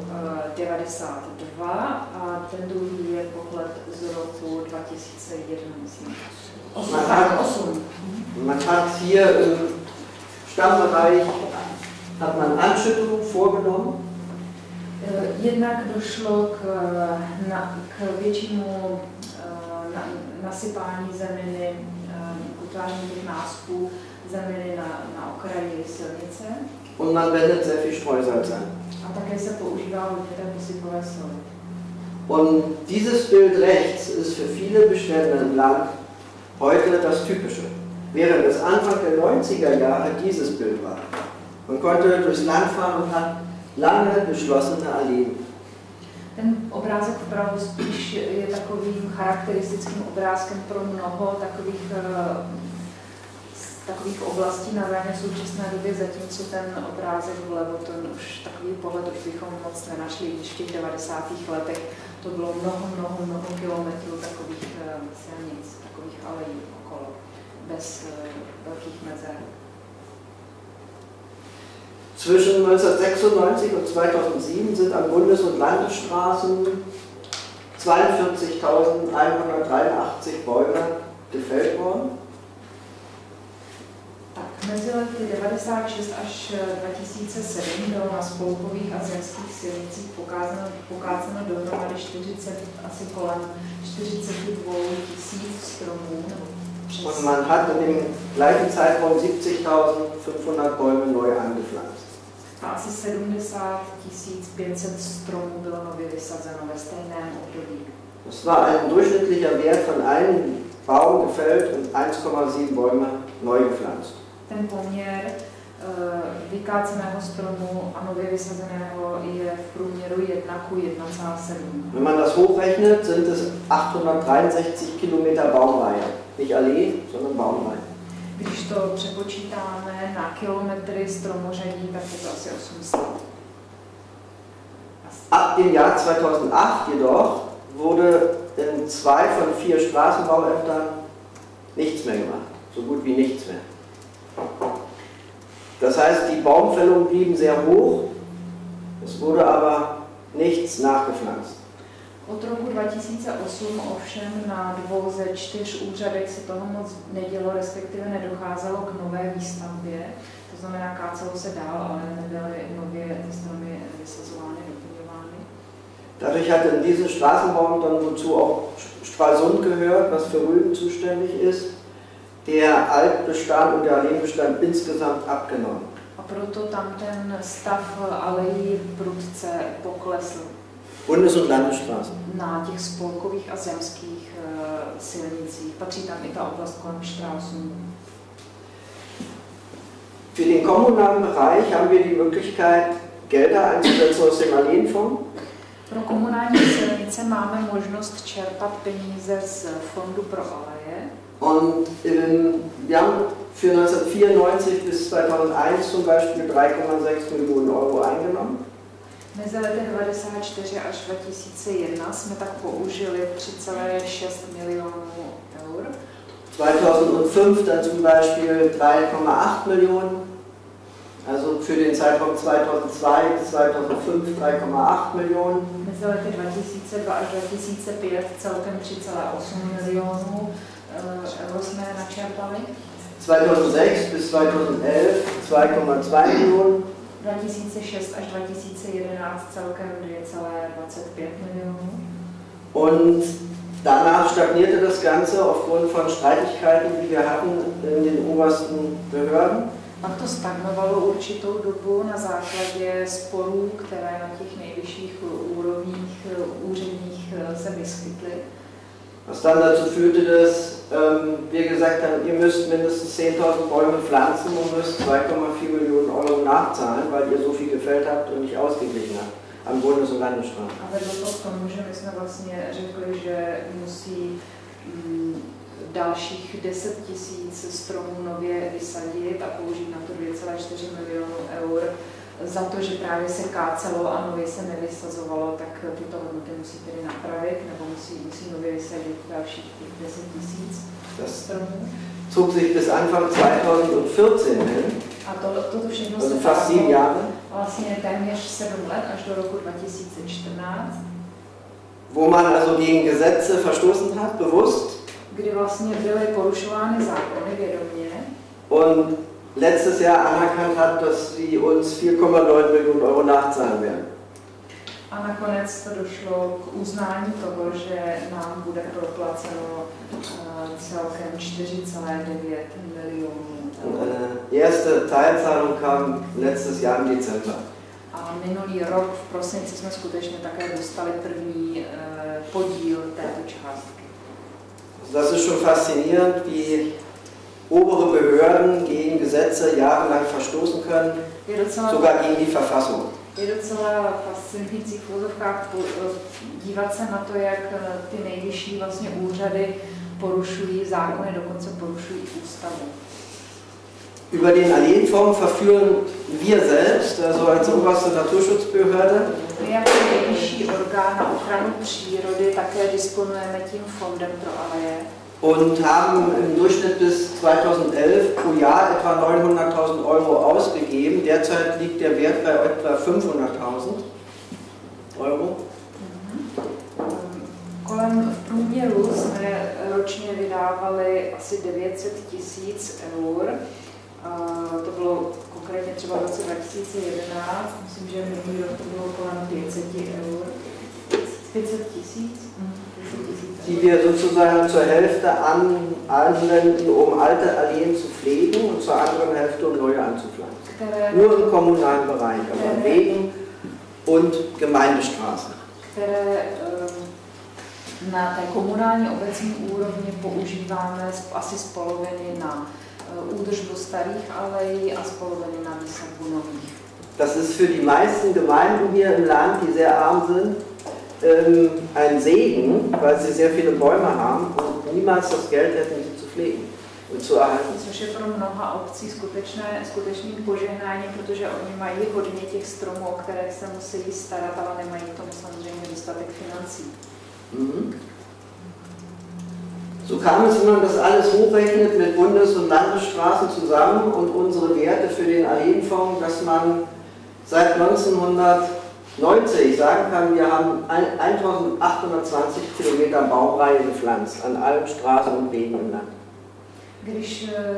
eh, 92 a ten druhý je pohled z roku 2001, myslím. Osm, Aha. tak, 8. Man hat hier im Stammbereich hat man Anschüttungen vorgenommen. Eh, Jednak došlo k, eh, na, k většímu eh, na, nasypání zeminy, eh, k utváření těch náspů zeminy na, na okraji silnice Und man wendet sehr viel Streusalz an. Und dieses Bild rechts ist für viele Bestände im Land heute das Typische. Während es Anfang der 90er Jahre dieses Bild war. Man konnte durchs Land fahren und hat lange geschlossene Alleen. Ten obrázek vpravo spíš je takovým charakteristickým obrázkem pro mnoho takových, eh, takových oblastí na Vraně v současné době, zatímco ten obrázek vlevo, ten už takový pohled už bychom moc nenašli, když v těch 90. letech to bylo mnoho, mnoho, mnoho kilometrů takových eh, silnic, takových alejí okolo, bez eh, velkých mezer. Zwischen 1996 und 2007 sind an Bundes- und Landesstraßen 42.183 Bäume gefällt worden. Až 2007 bylo na spolkových a zemských silnicích pokázáno, pokázáno dohromady 40, asi kolem 42 tisíc stromů. Und man hat in dem gleichen Zeitraum 70.500 Bäume neu angepflanzt. A asi 70 500 stromů bylo nově vysazeno ve stejném období. Das war ein durchschnittlicher Wert von einem Baum gefällt und 1,7 Bäume neu gepflanzt. Ten poměr eh, vykáceného stromu a nově vysazeného je v průměru 1 ku 1,7. Wenn man das hochrechnet, sind es 863 Kilometer Baumreihe. Nicht Allee, sondern Baumreihe. Když to přepočítáme na kilometry stromořadí, tak je to asi 800. Asi. Ab dem Jahr 2008 jedoch wurde in zwei von vier Straßenbauämtern nichts mehr gemacht. So gut wie nichts mehr. Das heißt, die Baumfällungen blieben sehr hoch, es wurde aber nichts nachgepflanzt. Od roku 2008 ovšem na dvou ze čtyř úřadech se toho moc nedělo, respektive nedocházelo k nové výstavbě. To znamená, kácelo se dál, ale nebyly nově ty stromy vysazovány, doplňovány. Dadurch hat in diesen Straßenbauämtern, wozu auch Stralsund gehört, was für Rügen zuständig ist, der Altbestand und der Alleenbestand insgesamt abgenommen. A proto tam ten stav alejí prudce poklesl Bundes- und Landesstraßen. na těch spolkových a zemských eh, silnicích. Patří tam i ta oblast kolem Stralsund. Für den kommunalen Bereich haben wir die Möglichkeit, Gelder einzusetzen aus dem Alleenfonds. Pro komunální silnice máme možnost čerpat peníze z Fondu pro aleje. Und ähm, wir haben für 1994 bis 2001 zum Beispiel 3,6 Millionen Euro eingenommen. Mezi lety 94 až 2001 jsme tak použili 3,6 milionů eur. 2005 dann zum Beispiel 3,8 Millionen. Also für den Zeitraum 2002 bis 2005 3,8 Millionen. Mezi lety 2002 až 2005 celkem 3,8 milionů eh, euro jsme načerpali. 2006 bis 2011 2,2 Millionen. 2006 až 2011 celkem 2,25 milionů. Und danach stagnierte das Ganze aufgrund von Streitigkeiten, die wir hatten in den obersten Behörden. Pak to stagnovalo určitou dobu na základě sporů, které na těch nejvyšších úrovních eh, úředních eh, se vyskytly. Was dann dazu führte, dass ähm, wir gesagt haben, ihr müsst mindestens 10.000 Bäume pflanzen und müsst 2,4 Millionen Euro nachzahlen, weil ihr so viel gefällt habt und nicht ausgeglichen habt an Bundes- und Landesstraßen. A vedlo to k tomu, že my jsme vlastně řekli, že musí mm, dalších 10 tisíc stromů nově vysadit a použít na to 2,4 milionů eur za to, že právě se kácelo a nově se nevysazovalo, tak tyto hodnoty musí tedy napravit nebo musí, musí nově vysadit dalších 10 tisíc stromů. Zog sich bis Anfang 2014 hin. A to, toto všechno also se fast sieben Jahre. vlastně téměř 7 let až do roku 2014. Wo man also gegen Gesetze verstoßen hat, bewusst. Kdy vlastně byly porušovány zákony vědomě. Und letztes Jahr anerkannt hat, dass sie uns 4,9 Millionen Euro nachzahlen werden. A nakonec to došlo k uznání toho, že nám bude proplaceno eh, celkem 4,9 milionů. Eine erste Teilzahlung kam letztes Jahr im Dezember. A minulý rok v prosinci jsme skutečně také dostali první eh, podíl této částky. Das ist schon faszinierend, wie obere Behörden gegen Gesetze jahrelang verstoßen können, sogar gegen die Verfassung. Je docela fascinující v úzovkách dívat se na to, jak ty nejvyšší vlastně úřady porušují zákony, dokonce porušují ústavu. Über den Alleenfonds verführen wir selbst, also als oberste Naturschutzbehörde, My jako nejvyšší orgán na ochranu přírody také disponujeme tím fondem pro aleje. Und haben im Durchschnitt bis 2011 pro Jahr etwa 900.000 Euro ausgegeben. Derzeit liegt der Wert bei etwa 500.000 Euro. Kolem v průměru jsme ročně vydávali asi 900 tisíc eur. To bylo konkrétně třeba v roce 2011, myslím, že minulý rok to bylo kolem 500 eur. 500 tisíc? Die wir sozusagen zur Hälfte an, anwenden, um alte Alleen zu pflegen und zur anderen Hälfte, um neue anzupflanzen. Nur im kommunalen Bereich, aber an Wegen und Gemeindestraßen. ehm, na té komunální obecní úrovni používáme asi z poloviny na eh, údržbu starých alejí a z poloviny na výsadbu nových. Das ist für die meisten Gemeinden hier im Land, die sehr arm sind, ähm, ein Segen, weil sie sehr viele Bäume haben und niemals das Geld hätten, sie zu pflegen und zu erhalten. Což je pro mnoha obcí skutečné, skutečným požehnáním, protože oni mají hodně těch stromů, o které se musí starat, ale nemají k tomu samozřejmě dostatek financí. Mhm. So kam es, wenn man das alles hochrechnet mit Bundes- und Landesstraßen zusammen und unsere Werte für den Alleenfonds, dass man seit 1990 sagen kann, wir haben ein- 1820 Kilometer Baumreihe gepflanzt an allen Straßen und Wegen im Land.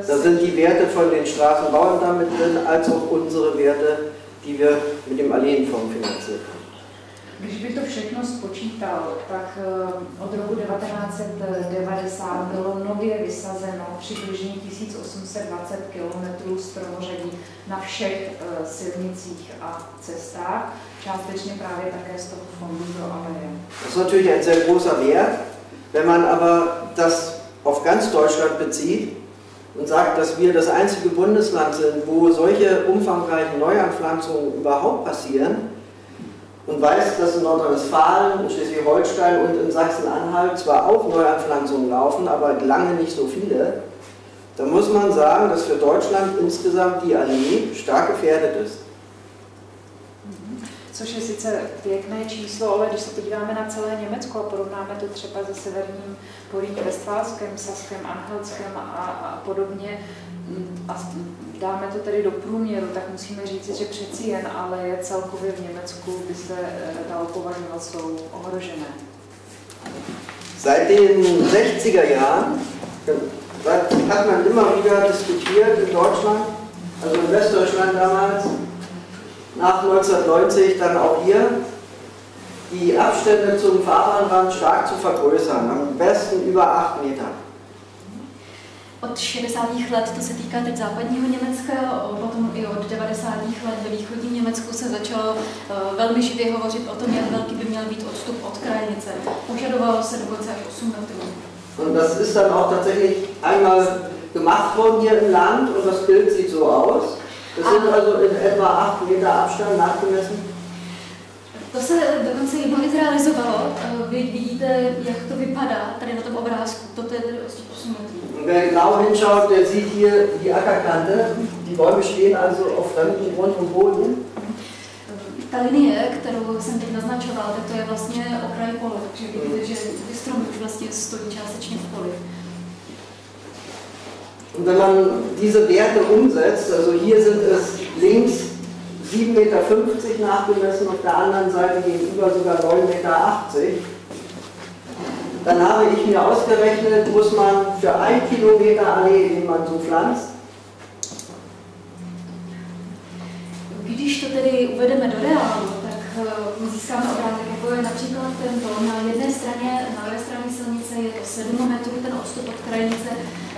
Da sind die Werte von den Straßenbauern damit drin, als auch unsere Werte, die wir mit dem Alleenfonds finanziert haben. Když by to všechno spočítal, tak eh, od roku 1990 bylo nově vysazeno přibližně 1820 km stromořadí na všech eh, silnicích a cestách, částečně právě také z toho fondu pro aleje. Das ist natürlich ein sehr großer Wert. Wenn man aber das auf ganz Deutschland bezieht und sagt, dass wir das einzige Bundesland sind, wo solche umfangreichen Neuanpflanzungen überhaupt passieren und weiß, dass in Nordrhein-Westfalen, in Schleswig-Holstein und in Sachsen-Anhalt zwar auch Neuanpflanzungen laufen, aber lange nicht so viele, dann muss man sagen, dass für Deutschland insgesamt die Allee stark gefährdet ist. Což je sice pěkné číslo, ale když se podíváme na celé Německo a porovnáme to třeba se severním Poríní Vestfálskem, Saskem, Anhaltskem a, a podobně, a dáme to tedy do průměru, tak musíme říct, že přeci jen, ale je celkově v Německu by se eh, dalo považovat, jsou ohrožené. Seit den 60er Jahren hat man immer wieder diskutiert in Deutschland, also in Westdeutschland damals, nach 1990 dann auch hier, die Abstände zum Fahrbahnrand stark zu vergrößern, am besten über 8 Meter. Od 60. let, to se týká teď západního Německa, potom i od 90. let ve východním Německu se začalo eh, velmi živě hovořit o tom, jak velký by měl být odstup od krajnice. Požadovalo se dokonce až 8 metrů. Und das ist dann auch tatsächlich einmal gemacht worden hier im Land und das Bild sieht so aus. Das sind also in etwa 8 Meter Abstand nachgemessen. To se dokonce jednou i zrealizovalo. Eh, Vy vidíte, jak to vypadá tady na tom obrázku. Toto je tedy 8 metrů. Und wer genau hinschaut, der sieht hier die Ackerkante. Die Bäume stehen also auf fremdem Grund und Boden. Ta linie, kterou jsem teď naznačoval, tak to je vlastně okraj pole, takže vidíte, že ty stromy už vlastně stojí částečně v poli. Und wenn man diese Werte umsetzt, also hier sind es links 7,50 Meter nachgemessen, auf der anderen Seite gegenüber sogar 9,80 Meter, dann habe ich mir ausgerechnet, muss man für ein Kilometer Allee, den man so pflanzt, Když to tedy uvedeme do reálu, tak eh, získáme obrázek, jako je například tento. Na jedné straně, na levé straně silnice je to 7 metrů, ten odstup od krajnice,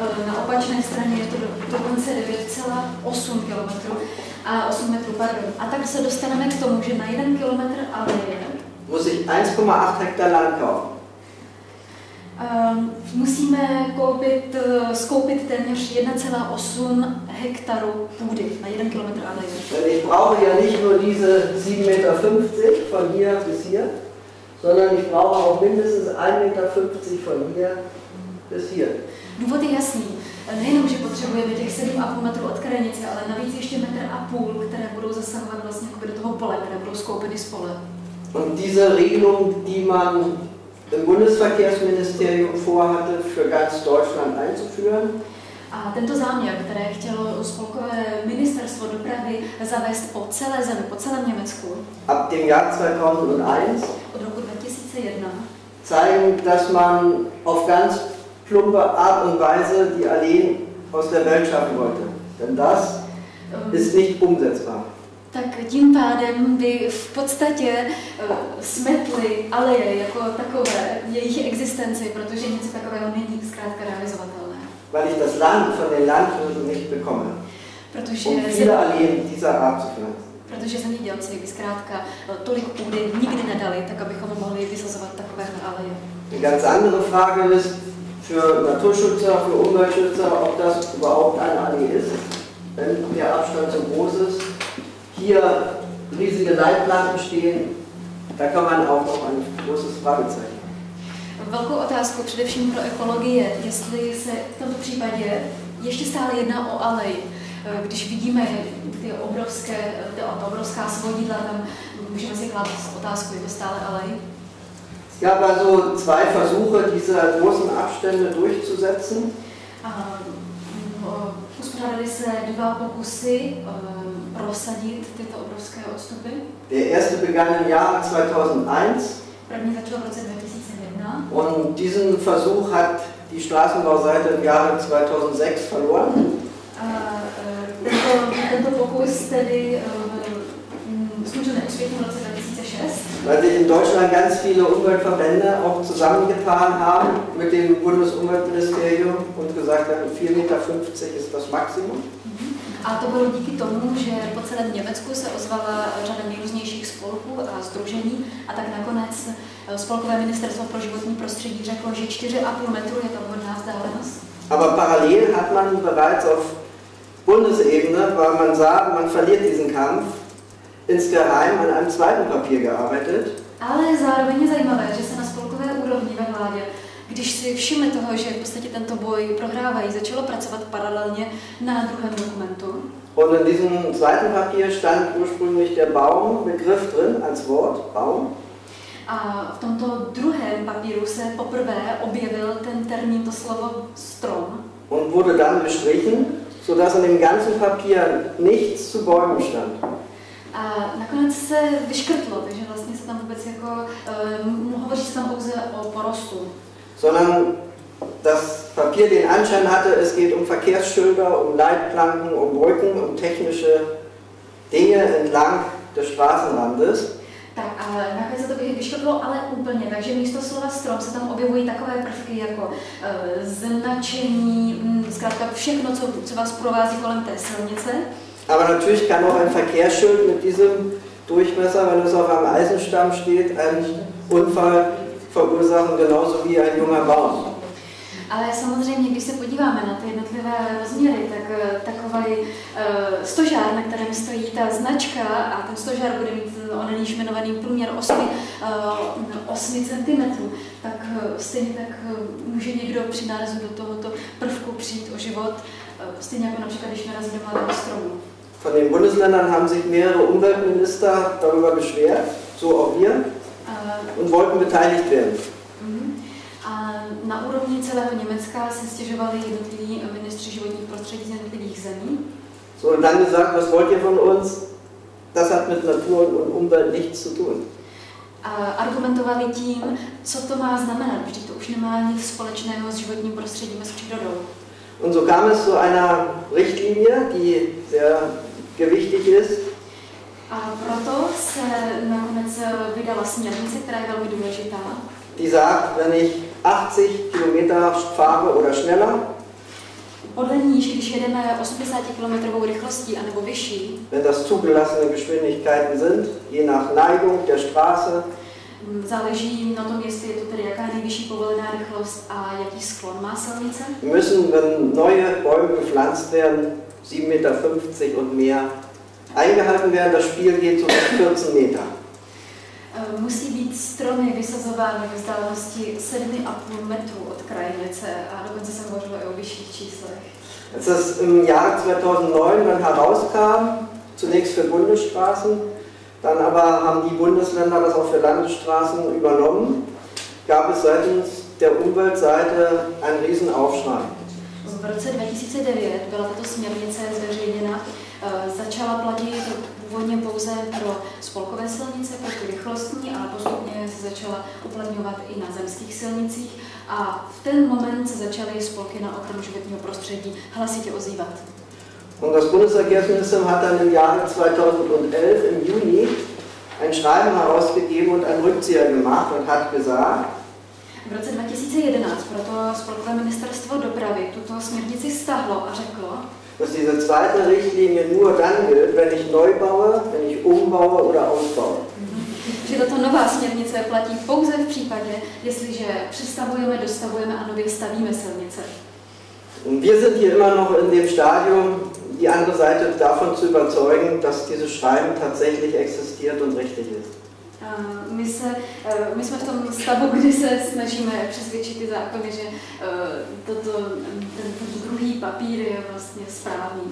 eh, na opačné straně je to do- dokonce 9,8 km a 8 metrů, pardon. A tak se dostaneme k tomu, že na 1 km aleje muss ich 1,8 Hektar Land kaufen. Ehm, musíme koupit, eh, skoupit téměř 1,8 hektaru půdy na 1 km. Denn ich brauche ja nicht nur diese 7,50 Meter von hier bis hier, sondern ich brauche auch mindestens 1,50 Meter von hier bis hier. Důvod je jasný. Nejenom, že potřebujeme těch 7,5 metrů od krajnice, ale navíc ještě metr a půl, které budou zasahovat vlastně do toho pole, které budou skoupeny z pole. Und diese Regelung, die man im Bundesverkehrsministerium vorhatte, für ganz Deutschland einzuführen, A tento záměr, které chtělo ministerstvo dopravy zavést po celé zemi, po celém Německu. Ab dem Jahr 2001, od roku 2001, zeigen, dass man auf ganz plumpe Art und Weise die Alleen aus der Welt schaffen wollte. Denn das ehm, ist nicht umsetzbar. Tak tím pádem by v podstatě eh, smetli aleje jako takové, jejich existenci, protože něco takového není zkrátka realizovatelné. weil ich das Land von den Landwirten nicht bekomme, Protože, um viele Alleen dieser Art zu pflanzen. protože zemědělci by zkrátka eh, tolik půdy nikdy nedali, tak abychom mohli vysazovat takovéhle aleje. Eine ganz andere Frage ist für Naturschützer, für Umweltschützer, ob das überhaupt eine Allee ist, wenn der Abstand so groß ist. Hier riesige Leitplanken stehen, da kann man auch noch ein großes Fragezeichen. Velkou otázku především pro ekologii je, jestli se v tomto případě ještě stále jedná o alej. Eh, Když vidíme ty obrovské, ty, ta obrovská svodidla, tam můžeme si klást otázku, je to stále alej? Es gab also zwei Versuche, diese großen Abstände durchzusetzen. O, Uspořádali se dva pokusy eh, prosadit tyto obrovské odstupy. Der erste begann im Jahre 2001 První začal v roce 2001 und diesen Versuch hat die Straßenbauseite im Jahre 2006 verloren. a eh, tento, tento pokus tedy mm, skončil neúspěchem v roce 2006. weil sich in Deutschland ganz viele Umweltverbände auch zusammengetan haben mit dem Bundesumweltministerium und gesagt haben, 4,50 Meter ist das Maximum. A to bylo díky tomu, že po celém Německu se ozvala řada nejrůznějších spolků a združení a tak nakonec eh, Spolkové ministerstvo pro životní prostředí řeklo, že 4,5 metru je to vhodná vzdálenost. Aber parallel hat man bereits auf Bundesebene, weil man sah, man verliert diesen Kampf, insgeheim an einem zweiten Papier gearbeitet. Ale zároveň je zajímavé, že se na spolkové úrovni ve vládě, když si všimli toho, že v podstatě tento boj prohrávají, začalo pracovat paralelně na druhém dokumentu. Und in diesem zweiten Papier stand ursprünglich der Baumbegriff drin als Wort, Baum. A v tomto druhém papíru se poprvé objevil ten termín, to slovo strom. und wurde dann gestrichen, sodass in dem ganzen Papier nichts zu Bäumen stand. A nakonec se vyškrtlo, takže vlastně se tam vůbec jako, uh, hovoří se tam pouze o porostu. Sondern das Papier den Anschein hatte, es geht um Verkehrsschilder, um Leitplanken, um Brücken, um technische Dinge entlang des Straßenrandes. Tak a nakonec to vy- vyškrtlo, ale úplně, takže místo slova strom se tam objevují takové prvky jako uh, značení, mm, zkrátka všechno, co, co vás provází kolem té silnice. Aber natürlich kann auch ein Verkehrsschild mit diesem Durchmesser, wenn es auf einem Eisenstamm steht, einen Unfall verursachen, genauso wie ein junger Baum. Ale samozřejmě, když se podíváme na ty jednotlivé rozměry, tak eh, takový uh, stožár, na kterém stojí ta značka a ten stožár bude mít onen již jmenovaný průměr 8, uh, 8 cm, tak uh, stejně tak uh, může někdo při nárazu do tohoto prvku přijít o život, uh, stejně jako například, když narazí do mladého stromu. Von den Bundesländern haben sich mehrere Umweltminister darüber beschwert, so auch wir, und wollten beteiligt werden. Mhm. A na úrovni celého Německa se stěžovali jednotliví ministři životních prostředí z jednotlivých zemí. So, und dann gesagt, was wollt ihr von uns? Das hat mit Natur und Umwelt nichts zu tun. A argumentovali tím, co to má znamenat, protože to už nemá nic společného s životním prostředím a s přírodou. Und so kam es zu einer Richtlinie, die sehr gewichtig ist. A proto se nakonec vydala směrnice, která je velmi důležitá. Die sagt, wenn ich 80 Kilometer fahre oder schneller, podle níž, když jedeme 80 km rychlostí anebo vyšší, wenn das zugelassene Geschwindigkeiten sind, je nach Neigung der Straße, Záleží na tom, jestli je to tedy jaká nejvyšší povolená rychlost a jaký sklon má silnice. Müssen, wenn neue Bäume gepflanzt werden, 7,50 Meter und mehr eingehalten werden. Das Spiel geht so bis 14 Meter. Eh, musí být stromy vysazovány v vzdálenosti 7,5 metrů od krajnice a dokonce se hovořilo i o vyšších číslech. Als das im Jahr 2009 dann herauskam, zunächst für Bundesstraßen, dann aber haben die Bundesländer das auch für Landesstraßen übernommen, gab es seitens der Umweltseite einen riesen Aufschrei. V roce 2009 byla tato směrnice zveřejněna, začala platit původně pouze pro spolkové silnice, pro ty rychlostní, ale postupně se začala uplatňovat i na zemských silnicích a v ten moment se začaly spolky na ochranu životního prostředí hlasitě ozývat. Und das Bundesverkehrsministerium hat dann im Jahre 2011 im Juni ein Schreiben herausgegeben und einen Rückzieher gemacht und hat gesagt, v roce 2011 proto Spolkové ministerstvo dopravy tuto směrnici stahlo a řeklo, dass diese zweite Richtlinie nur dann gilt, wenn ich neu baue, wenn ich umbaue oder ausbaue. Že tato nová směrnice platí pouze v případě, jestliže přestavujeme, dostavujeme a nově stavíme silnice. Und wir sind hier immer noch in dem Stadium, die andere Seite davon zu überzeugen, dass dieses Schreiben tatsächlich existiert und richtig ist. My, se, e, my jsme v tom stavu, kdy se snažíme přesvědčit ty zákony, že e, toto, ten, ten druhý papír je vlastně správný.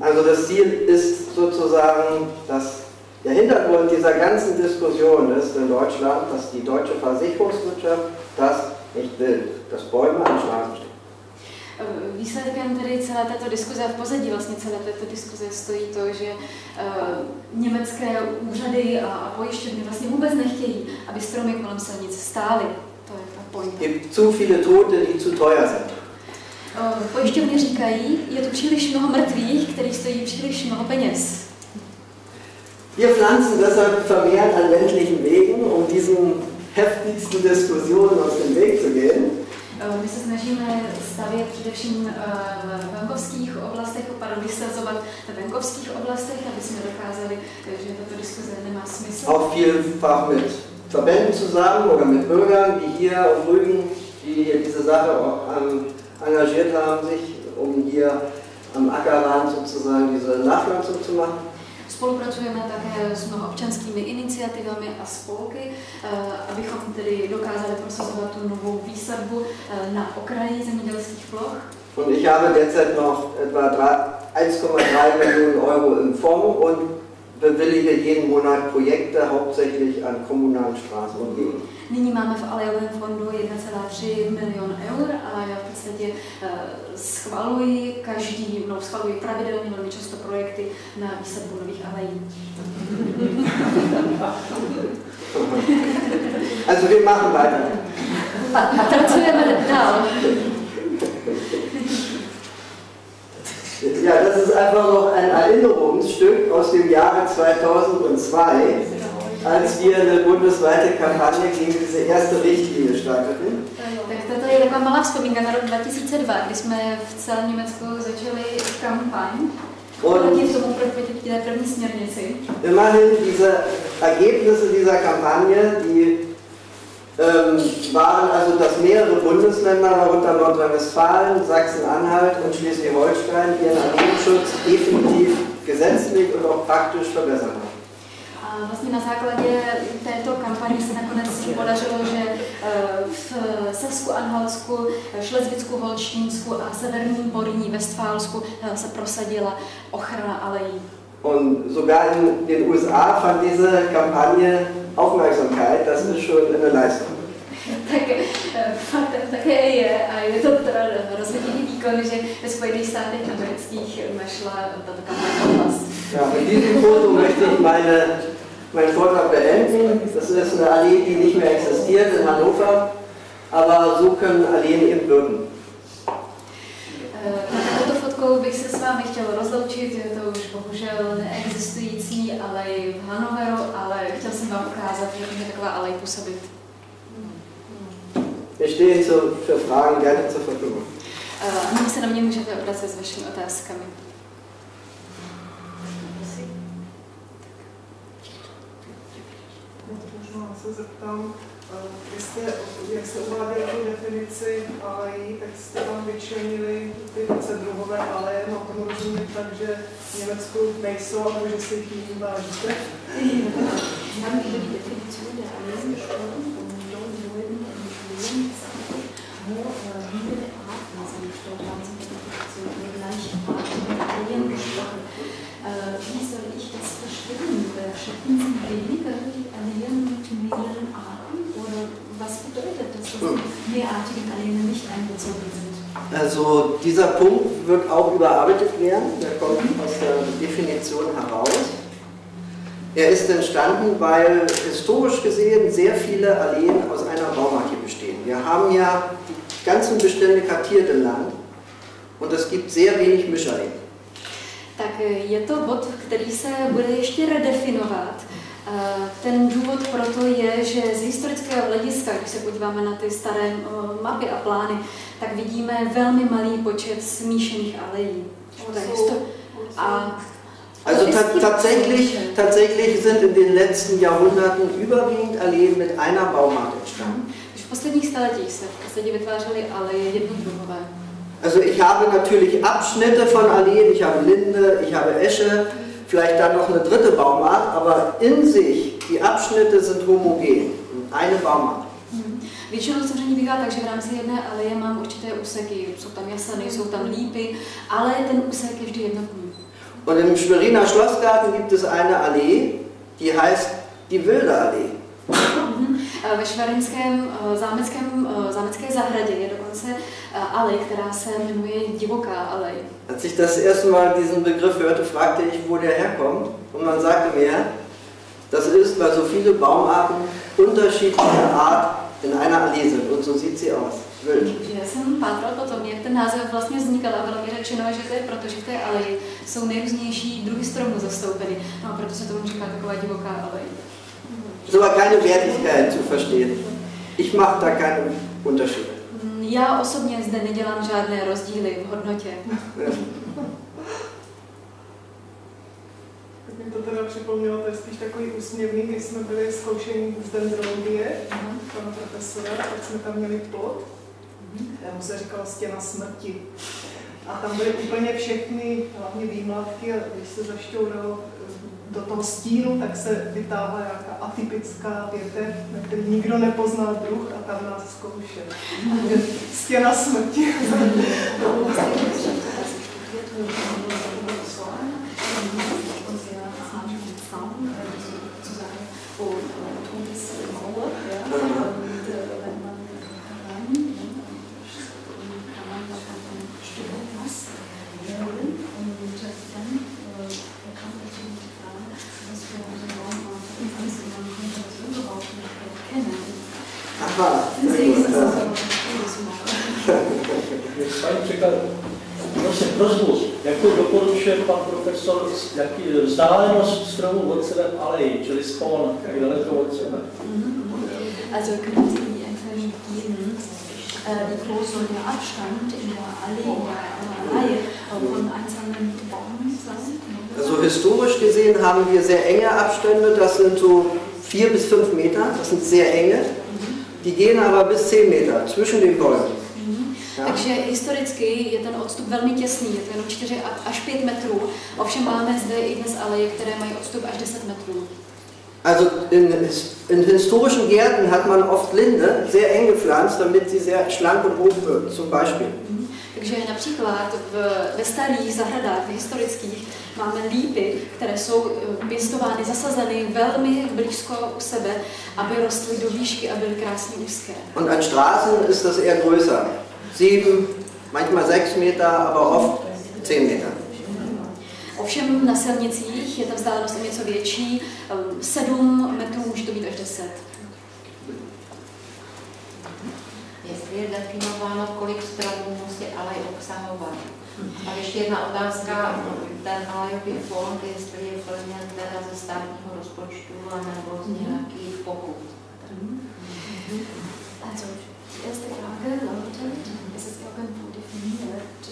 Also das Ziel ist sozusagen, dass der Hintergrund dieser ganzen Diskussion ist in Deutschland, dass die deutsche Versicherungswirtschaft das nicht will, dass Bäume an Straßen stehen. Eh, výsledkem tedy celé této diskuze a v pozadí vlastně celé této diskuze stojí to, že uh, německé úřady a, pojišťovny vlastně vůbec nechtějí, aby stromy kolem silnic stály. To je ta point. Gibt zu viele Tote, die zu teuer sind. Uh, pojišťovny říkají, je tu příliš mnoho mrtvých, který stojí příliš mnoho peněz. Wir pflanzen deshalb vermehrt an ländlichen Wegen, um diesen heftigsten Diskussionen aus dem Weg zu gehen. Eh, my se snažíme stavět především eh, v venkovských oblastech, pardon, vysazovat v venkovských oblastech, aby jsme dokázali, eh, že tato diskuze nemá smysl. Auch vielfach mit Verbänden zusammen oder mit Bürgern, wie hier auf Rügen, die diese Sache auch engagiert haben, sich um hier am Ackerrand sozusagen diese Nachpflanzung zu machen. Spolupracujeme také s mnoha občanskými iniciativami a spolky, eh, abychom tedy dokázali prosazovat tu novou výsadbu eh, na okraji zemědělských ploch. Und ich habe derzeit noch etwa 1,3 Millionen Euro im Fonds und bewillige jeden Monat Projekte hauptsächlich an kommunalen Straßen und Gegenden. Nyní máme v Alejovém fondu 1,3 milion eur a já v podstatě uh, schvaluji každý, no schvaluji pravidelně velmi často projekty na výsadbu nových alejí. Also wir machen weiter. Pracujeme dál. Ja, das ist einfach noch ein Erinnerungsstück aus dem Jahre 2002, als wir eine bundesweite Kampagne gegen diese erste Richtlinie starteten. Tak toto je taková malá vzpomínka na rok 2002, kdy jsme v celém Německu začali kampaň proti tomu proti té první směrnici. Immerhin diese Ergebnisse dieser Kampagne, die ähm, waren also, dass mehrere Bundesländer, darunter Nordrhein-Westfalen, Sachsen-Anhalt und Schleswig-Holstein, ihren Armeeschutz definitiv gesetzlich und auch praktisch verbessert haben. Vlastně na základě této kampaně se nakonec podařilo, že eh, v Sasku, Anhalsku, Šlezvicku, Holštínsku a Severním Porní, Westfálsku eh, se prosadila ochrana alejí. Und sogar in den USA fand diese Kampagne Aufmerksamkeit, das ist schon eine Leistung. tak eh, faktem také je, a je to teda rozhodný výkon, že ve Spojených státech amerických našla tato kampaň. Ja, mit diesem Foto möchte ich meine, meinen Vortrag beenden. Das ist eine Allee, die nicht mehr existiert in Hannover, aber so können Alleen eben wirken. Na touto fotkou bych se s vámi chtěl rozloučit, je to už bohužel neexistující alej v Hanoveru, ale chtěl jsem vám ukázat, že může taková alej působit. Wir stehen für Fragen gerne zur Verfügung. Nyní se na mě můžete obracet s vašimi otázkami. se zeptám, eh, jestli, jak se uváděli tu definici alejí, tak jste tam vyčlenili ty více druhové aleje, no to rozumím tak, že v Německu nejsou, ale že si tím jiný vážíte. Wie soll ich das verstehen? Schicken Sie weniger mehrartigen Alleene nicht einbezogen sind? Also dieser Punkt wird auch überarbeitet werden, der kommt aus der Definition heraus. Er ist entstanden, weil historisch gesehen sehr viele Alleen aus einer Baumarke bestehen. Wir haben ja die ganzen Bestände kartiert im Land und es gibt sehr wenig Mischalleen. Tak je to bod, který se bude ještě redefinovat. Eh, Ten důvod proto je, že z historického hlediska, když se podíváme na ty staré eh, mapy a plány, tak vidíme velmi malý počet smíšených alejí. To A Also ta tatsächlich, tatsächlich sind in den letzten Jahrhunderten überwiegend Alleen mit einer Baumarke entstanden. Už v posledních staletích se v podstatě vytvářely aleje jednodruhové. Also ich habe natürlich Abschnitte von Alleen, ich habe Linde, ich habe Esche, vielleicht dann noch eine dritte Baumart, aber in sich, die Abschnitte sind homogen, eine Baumart. Mhm. Většinou samozřejmě bývá tak, že v rámci jedné aleje mám určité úseky, jsou tam jaseny, jsou tam lípy, ale ten úsek je vždy jednotný. Und im Schweriner Schlossgarten gibt es eine Allee, die heißt die Wilde Allee. Mhm. Eh, Ve švarinském eh, zámeckém, eh, zámecké zahradě je dokonce alej, která se jmenuje Divoká alej. Als ich das erste Mal diesen Begriff hörte, fragte ich, wo der herkommt. Und man sagte mir, das ist, weil so viele Baumarten unterschiedlicher Art in einer Allee sind. Und so sieht sie aus. Wild. Že jsem pátral potom, jak ten název vlastně vznikal a bylo mi řečeno, že to je proto, že v té aleji jsou nejrůznější druhy stromů zastoupeny. No a proto se tomu říká taková divoká alej. Ist aber keine Wertigkeit zu verstehen. Ich mache da keine Unterschiede. Mm, Já osobně zde nedělám žádné rozdíly v hodnotě. Tak mi to teda připomnělo, to je spíš takový úsměvný, když jsme byli zkoušení z dendrologie, pana profesora, tak jsme tam měli plot, mu se říkalo stěna smrti. A tam byly úplně všechny, hlavně výmladky, a když se zašťouralo do toho stínu, tak se vytáhla nějaká atypická větev, na který nikdo nepoznal druh a tam nás zkoušel. Stěna smrti. Ja. Paní překlad, prosím, prozbu, jakou doporučuje pan profesor, jaký vzdálenost stromů od sebe aleji, čili spon, jak daleko od sebe? Also können Sie die Entfernung geben, äh, wie groß soll der Abstand in der Allee, in der Reihe äh, von einzelnen Bäumen sein? Also historisch gesehen haben wir sehr enge Abstände, das sind so vier bis fünf Meter, das sind sehr enge. Die gehen aber bis 10 Meter zwischen den Bäumen. Ja. Takže historicky je ten odstup velmi těsný, je to jenom 4 až 5 metrů. Ovšem máme zde i dnes aleje, které mají odstup až 10 metrů. Also in, in, historischen Gärten hat man oft Linde sehr eng gepflanzt, damit sie sehr schlank und hoch wird, zum Beispiel. Mhm. Takže například v, ve starých zahradách, historických, máme lípy, které jsou eh, pěstovány, zasazeny velmi blízko u sebe, aby rostly do výšky a byly krásně úzké. Und an Straßen ist das eher größer. Sieben, manchmal sechs Meter, aber oft zehn Meter. Ovšem na silnicích je ta vzdálenost o něco větší, 7 metrů může to být až 10. Jestli je definováno, kolik stromů musí alej obsahovat. A ještě jedna otázka, ten alejový fond, jestli je plněn teda ze státního rozpočtu nebo z nějakých pokut. Also, die erste Frage lautet, ist es irgendwo definiert,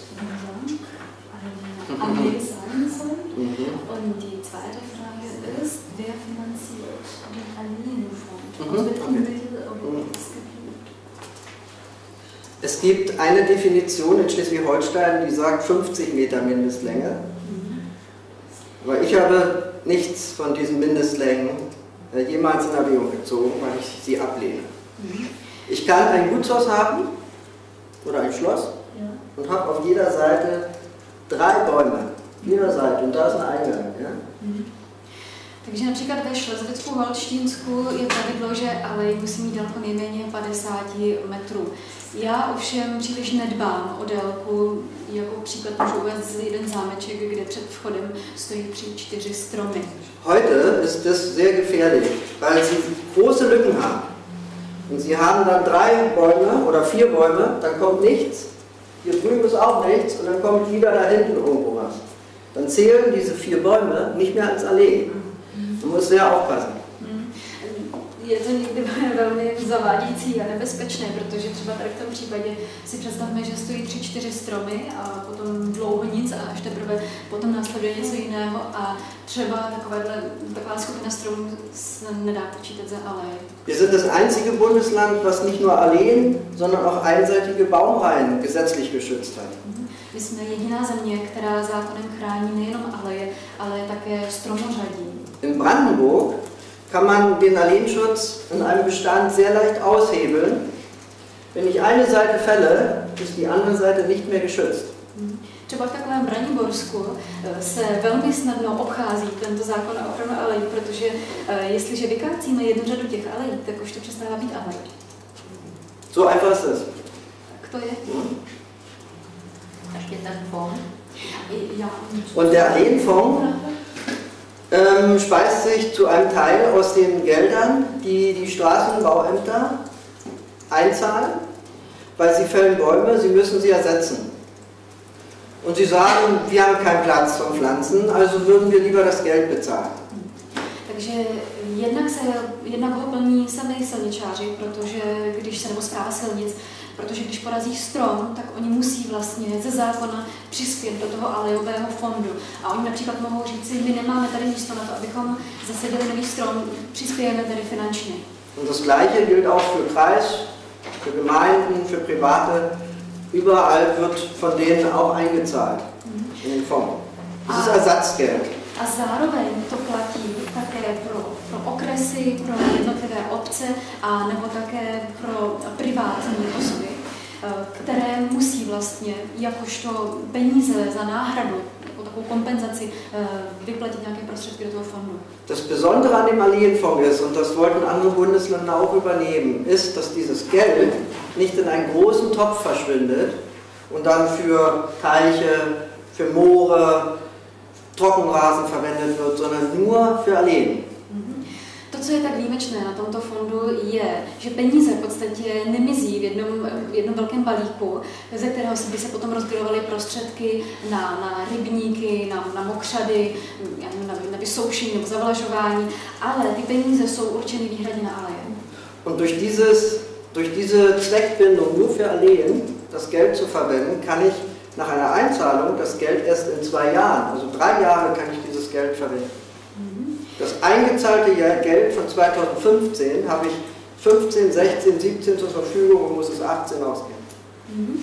ein sein soll? Mhm. Und die zweite Frage ist, wer finanziert den? Mhm. Aus welchem Mittel oder es gibt eine Definition in Schleswig-Holstein, die sagt 50 Meter Mindestlänge. Aber ich habe nichts von diesen Mindestlängen äh, jemals in Erwägung gezogen, weil ich sie ablehne. Ich kann ein Gutshaus haben oder ein Schloss und habe auf jeder Seite drei Bäume. Jeder Seite und da ist ein Eingang. Ja? Takže například ve Šlezvicku Holštínsku je pravidlo, že alej musí mít délku nejméně 50 metrů. Já ovšem příliš nedbám o délku, jako příklad můžu uvést jeden zámeček, kde před vchodem stojí tři, čtyři stromy. Heute ist das sehr gefährlich, weil sie große Lücken haben. Und sie haben dann drei Bäume oder vier Bäume, dann kommt nichts, hier drüben ist auch nichts und dann kommt wieder da hinten irgendwo was. Dann zählen diese vier Bäume nicht mehr als Allee. Man muss sehr aufpassen. je to někdy velmi zavádějící a nebezpečné, protože třeba tady v tom případě si představme, že stojí tři, čtyři stromy a potom dlouho nic a až teprve potom následuje něco jiného a třeba takovéhle, taková skupina stromů se nedá počítat za alej. Wir sind das einzige Bundesland, was nicht nur Alleen, sondern auch einseitige Baumreihen gesetzlich geschützt hat. Mhm. My jsme jediná země, která zákonem chrání nejenom aleje, ale také stromořadí. In Brandenburg kann man den Alleenschutz in einem Bestand sehr leicht aushebeln. Wenn ich eine Seite fälle, ist die andere Seite nicht mehr geschützt. Třeba v takovém Braniborsku eh, se velmi snadno obchází tento zákon o ochranu alejí, protože eh, jestliže vykácíme jednu řadu těch alejí, tak už to přestává být alej. So einfach ist es. Tak to je. Ještě ten fond. Und der Alleenfonds ähm, speist sich zu einem Teil aus den Geldern, die die Straßenbauämter einzahlen, weil sie fällen Bäume, sie müssen sie ersetzen. Und sie sagen, wir haben keinen Platz zum Pflanzen, also würden wir lieber das Geld bezahlen. Takže jednak, se, jednak ho plní sami silničáři, protože když se nebo zpráva silnic, protože když porazí strom, tak oni musí vlastně ze zákona přispět do toho alejového fondu. A oni například mohou říct, my nemáme tady místo na to, abychom zasadili nový strom, přispějeme tady finančně. Und das Gleiche gilt auch für Kreis, für Gemeinden, für Private. Überall wird von denen auch eingezahlt in den Fonds. Das ist Ersatzgeld. A zároveň to platí také pro, pro okresy, pro jednotlivé obce a nebo také pro privátní osoby, které musí vlastně jakožto peníze za náhradu, jako takovou kompenzaci, eh, vyplatit nějaké prostředky do toho fondu. Das Besondere an dem Allienfonds ist, und das wollten andere Bundesländer auch übernehmen, ist, dass dieses Geld nicht in einen großen Topf verschwindet und dann für Teiche, für Moore, Trockenrasen verwendet wird, sondern nur für Alleen. Co je tak výjimečné na tomto fondu, je, že peníze v podstatě nemizí v jednom, v jednom velkém balíku, ze kterého by se potom rozdělovaly prostředky na, na rybníky, na, na mokřady, na, na vysoušení nebo zavlažování, ale ty peníze jsou určeny výhradně na aleje. Und durch, dieses, durch diese Zweckbindung nur für Alleen das Geld zu verwenden, kann ich nach einer Einzahlung das Geld erst in zwei Jahren, also drei Jahre kann ich dieses Geld verwenden. Das eingezahlte Geld von 2015 habe ich 15, 16, 17 zur Verfügung und muss es 18 ausgeben. Mhm.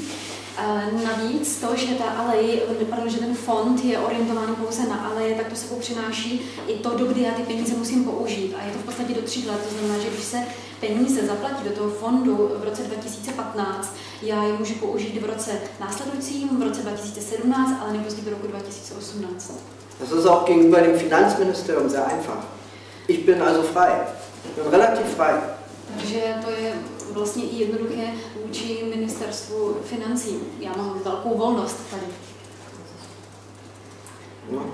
Navíc to, že ta alej, pardon, že ten fond je orientovaný pouze na aleje, tak to sebou přináší i to, do kdy já ty peníze musím použít. A je to v podstatě do tří let. To znamená, že když se peníze zaplatí do toho fondu v roce 2015, já je můžu použít v roce následujícím, v roce 2017, ale nejpozději do roku 2018. Das ist auch gegenüber dem Finanzministerium sehr einfach. Ich bin also frei. Ich bin relativ frei. Takže to je vlastně i jednoduché vůči ministerstvu financí. Já mám velkou volnost tady. No.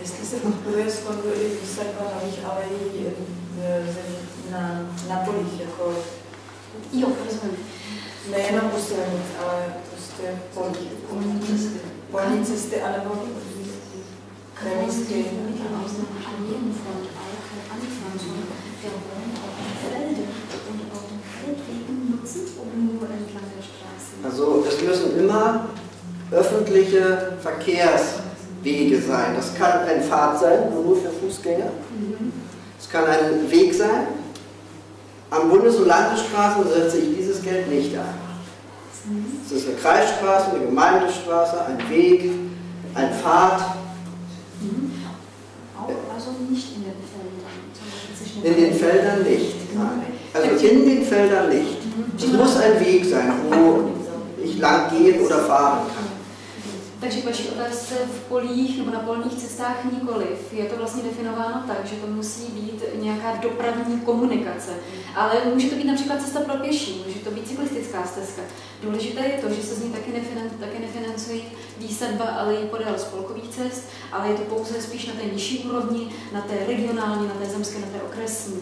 Jestli se podporuje fondu i výsadba nových alejí na, na polích, jako Jo, rozumím. nejenom u silnic, ale polní cesty anebo kremísky. Also es müssen immer öffentliche Verkehrswege sein. Das kann ein Pfad sein, nur für Fußgänger. Es kann ein Weg sein. Am Bundes- und Landesstraßen setze ich dieses Geld nicht ein. Es ist eine Kreisstraße, eine Gemeindestraße, ein Weg, ein Pfad. Also nicht in den Feldern. In den Feldern nicht. Nein. Also in den Feldern nicht. Es muss ein Weg sein, wo ich lang gehen oder fahren kann. Takže k vaší otázce v polích nebo na polních cestách nikoliv. Je to vlastně definováno tak, že to musí být nějaká dopravní komunikace. Ale může to být například cesta pro pěší, může to být cyklistická stezka. Důležité je to, že se z ní taky, nefinan, taky nefinancují výsadba, ale i podél spolkových cest, ale je to pouze spíš na té nižší úrovni, na té regionální, na té zemské, na té okresní.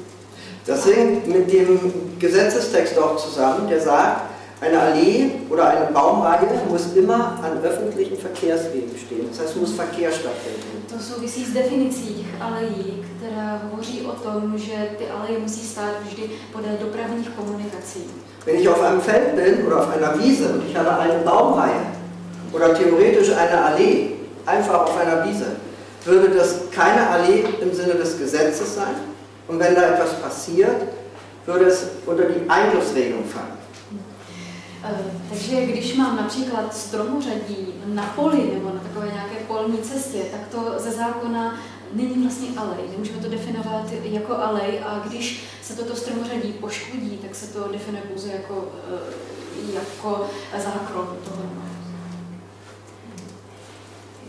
Das hängt mit dem Gesetzestext auch zusammen, der sagt, eine Allee oder eine Baumreihe muss immer an öffentlichen Verkehrswegen stehen. Das heißt, es muss Verkehr stattfinden. To souvisí s definicí alejí, která hovoří o tom, že ty aleje musí stát vždy podél dopravních komunikací. Wenn ich auf einem Feld bin oder auf einer Wiese und ich habe eine Baumreihe oder theoretisch eine Allee, einfach auf einer Wiese, würde das keine Allee im Sinne des Gesetzes sein. Und wenn da etwas passiert, würde es unter die Eingriffsregelung fallen. Eh, Takže když mám například stromořadí na poli nebo na takové nějaké polní cestě, tak to ze zákona není vlastně alej. Nemůžeme to definovat jako alej a když se toto stromořadí poškodí, tak se to definuje pouze jako, eh, jako zákron toho.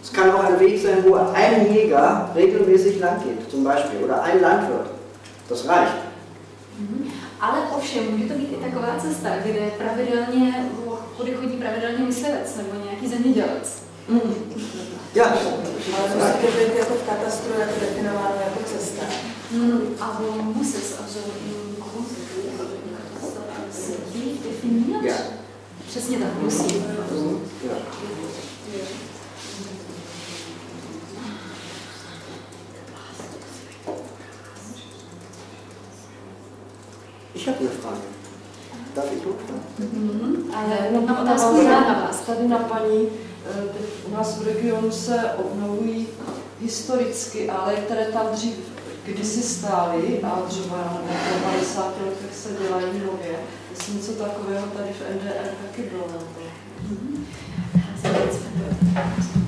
Es kann auch ein Weg sein, wo ein Jäger regelmäßig lang geht, zum Beispiel, oder ein Landwirt. Das reicht. Ale ovšem, může to být i taková cesta, kde pravidelně, kudy chodí pravidelně myslivec nebo nějaký zemědělec. Ja, Ale musí to být jako v katastru jako definováno jako cesta. Mm, Grundgesetz wie definiert? Ja. Přesně tak, musí. ja. Ich habe eine Frage. Darf ich hochfahren? Mhm. Ale No, mám otázku na vás. Tady na paní, eh, u nás v regionu se obnovují historicky, ale které tam dřív kdysi stály a třeba po 50 letech se dělají nově. Jestli něco takového tady v NDR taky bylo. nebo- Ja,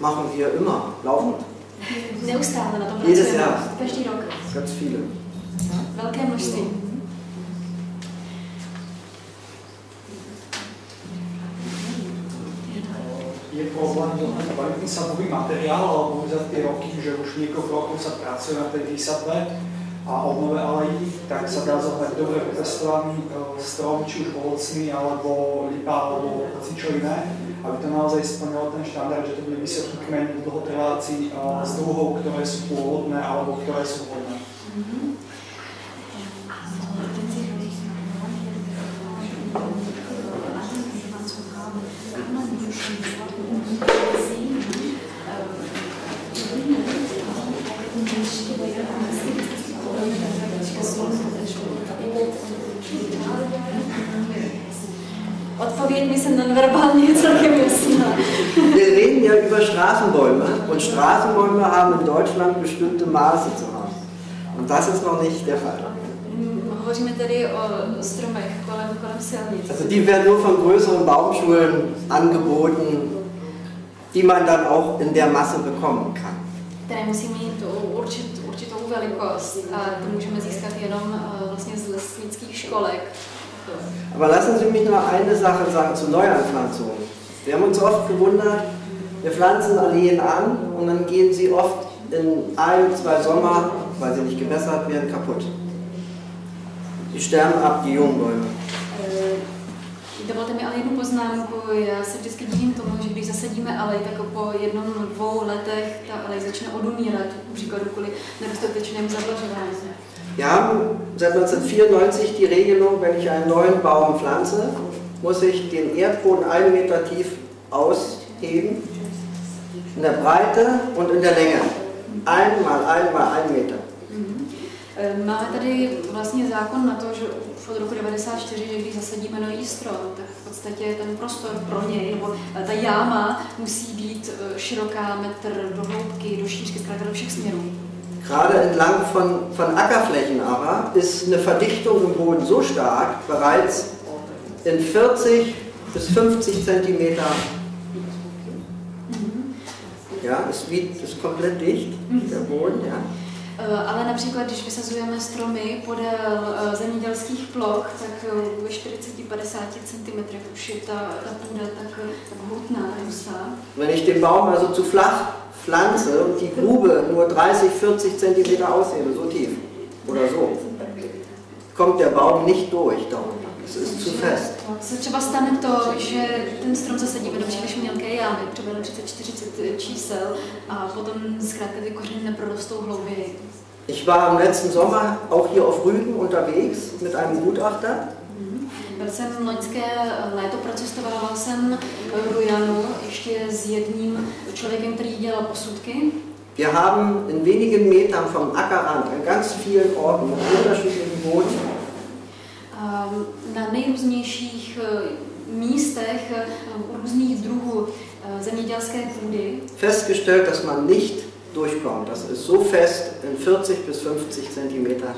Machen wir immer, laufend. Neustále na tom Jedes. Jahr. Každý rok. Ganz viele. Velké množství. je problém, kvalitný sadový materiál, alebo za tie roky, že už niekoľko rokov sa pracuje na tej výsadbe a obnove alejí, tak sa dá zohnať dobre vypestovaný e, strom, či už ovocný, alebo lipa, alebo čo iné, aby to naozaj splnilo ten štandard, že to bude vysoký kmeň dlhotrváci e, s druhou, ktoré sú pôvodné, alebo ktoré sú vhodné. Mi se nonverbálně celkem jasná. Wir reden ja über Straßenbäume und Straßenbäume haben in Deutschland bestimmte Maße zu haben. Und das ist noch nicht der Fall. Mm. Also die werden nur von größeren Baumschulen angeboten, die man dann auch in der Masse bekommen kann. které musí mít určit, určitou velikost a to můžeme získat jenom eh, vlastně z lesnických školek. Aber lassen Sie mich noch eine Sache sagen zu Neuanpflanzungen. Wir haben uns oft gewundert, wir pflanzen Alleen an und dann gehen sie oft in ein, zwei Sommer, weil sie nicht gewässert werden, kaputt. Die sterben ab, die jungen Bäume. Eh, Dovolte mi ale jednu poznámku. Já se vždycky divím tomu, že když zasadíme alej, tak po jednom, dvou letech ta alej začne odumírat, příkladu kvůli nedostatečnému zavlažování. Wir haben seit 1994 die Regelung, wenn ich einen neuen Baum pflanze, muss ich den Erdboden einen Meter tief ausheben, in der Breite und in der Länge. Einmal, einmal, ein Meter. Eh, Máme tady vlastně zákon na to, že už od roku 94, že když zasadíme nový strom, tak v podstatě ten prostor pro něj, nebo ta jáma musí být eh, široká metr do hloubky, do šířky, zkrátka do všech směrů. Gerade entlang von, von Ackerflächen aber ist eine Verdichtung im Boden so stark, bereits in 40 bis 50 Zentimeter. Ja, es liegt, ist komplett dicht, der Boden, ja. Eh, Ale například, když vysazujeme stromy podél eh, zemědělských ploch, tak eh, ve 40-50 cm už je ta, ta půda tak, tak hutná, hustá. Wenn ich den Baum also zu flach pflanze und die Grube nur 30-40 Zentimeter aushebe, so tief oder so, kommt der Baum nicht durch da unten. Es ist zu fest. Třeba stane to, že ten strom zasadíme do příliš mělké jámy, třeba na 30-40 čísel, a potom zkrátka ty kořeny neprorostou hlouběji. Ich war im letzten Sommer auch hier auf Rügen unterwegs mit einem Gutachter. Byl jsem loňské léto, procestovala jsem Rujanu ještě s jedním člověkem, který dělal posudky. Wir haben in wenigen Metern vom Ackerrand an ganz vielen Orten mit unterschiedlichen Boden A Na nejrůznějších eh, místech eh, různých druhů eh, zemědělské půdy festgestellt, dass man nicht durchkommt. Das ist so fest in 40 bis 50 Zentimeter.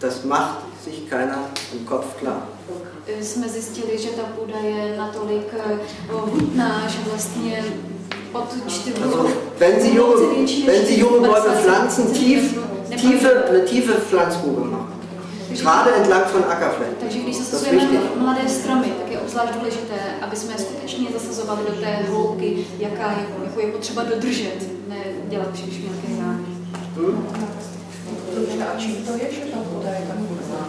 Das macht sich keiner im Kopf klar. Jsme zjistili, že ta půda je natolik eh, hutná, že vlastně wenn Sie junge, wenn Sie junge Bäume pflanzen, tief, tiefe, eine tiefe Pflanzgrube machen. Gerade entlang von Ackerflächen. Takže když zasazujeme mladé stromy, tak je obzvlášť důležité, aby jsme skutečně zasazovali do té hloubky, jaká je, jako je potřeba dodržet, ne dělat příliš mělké zámy. Hm? Dobře, a čím to je, že ta voda je tak hutná?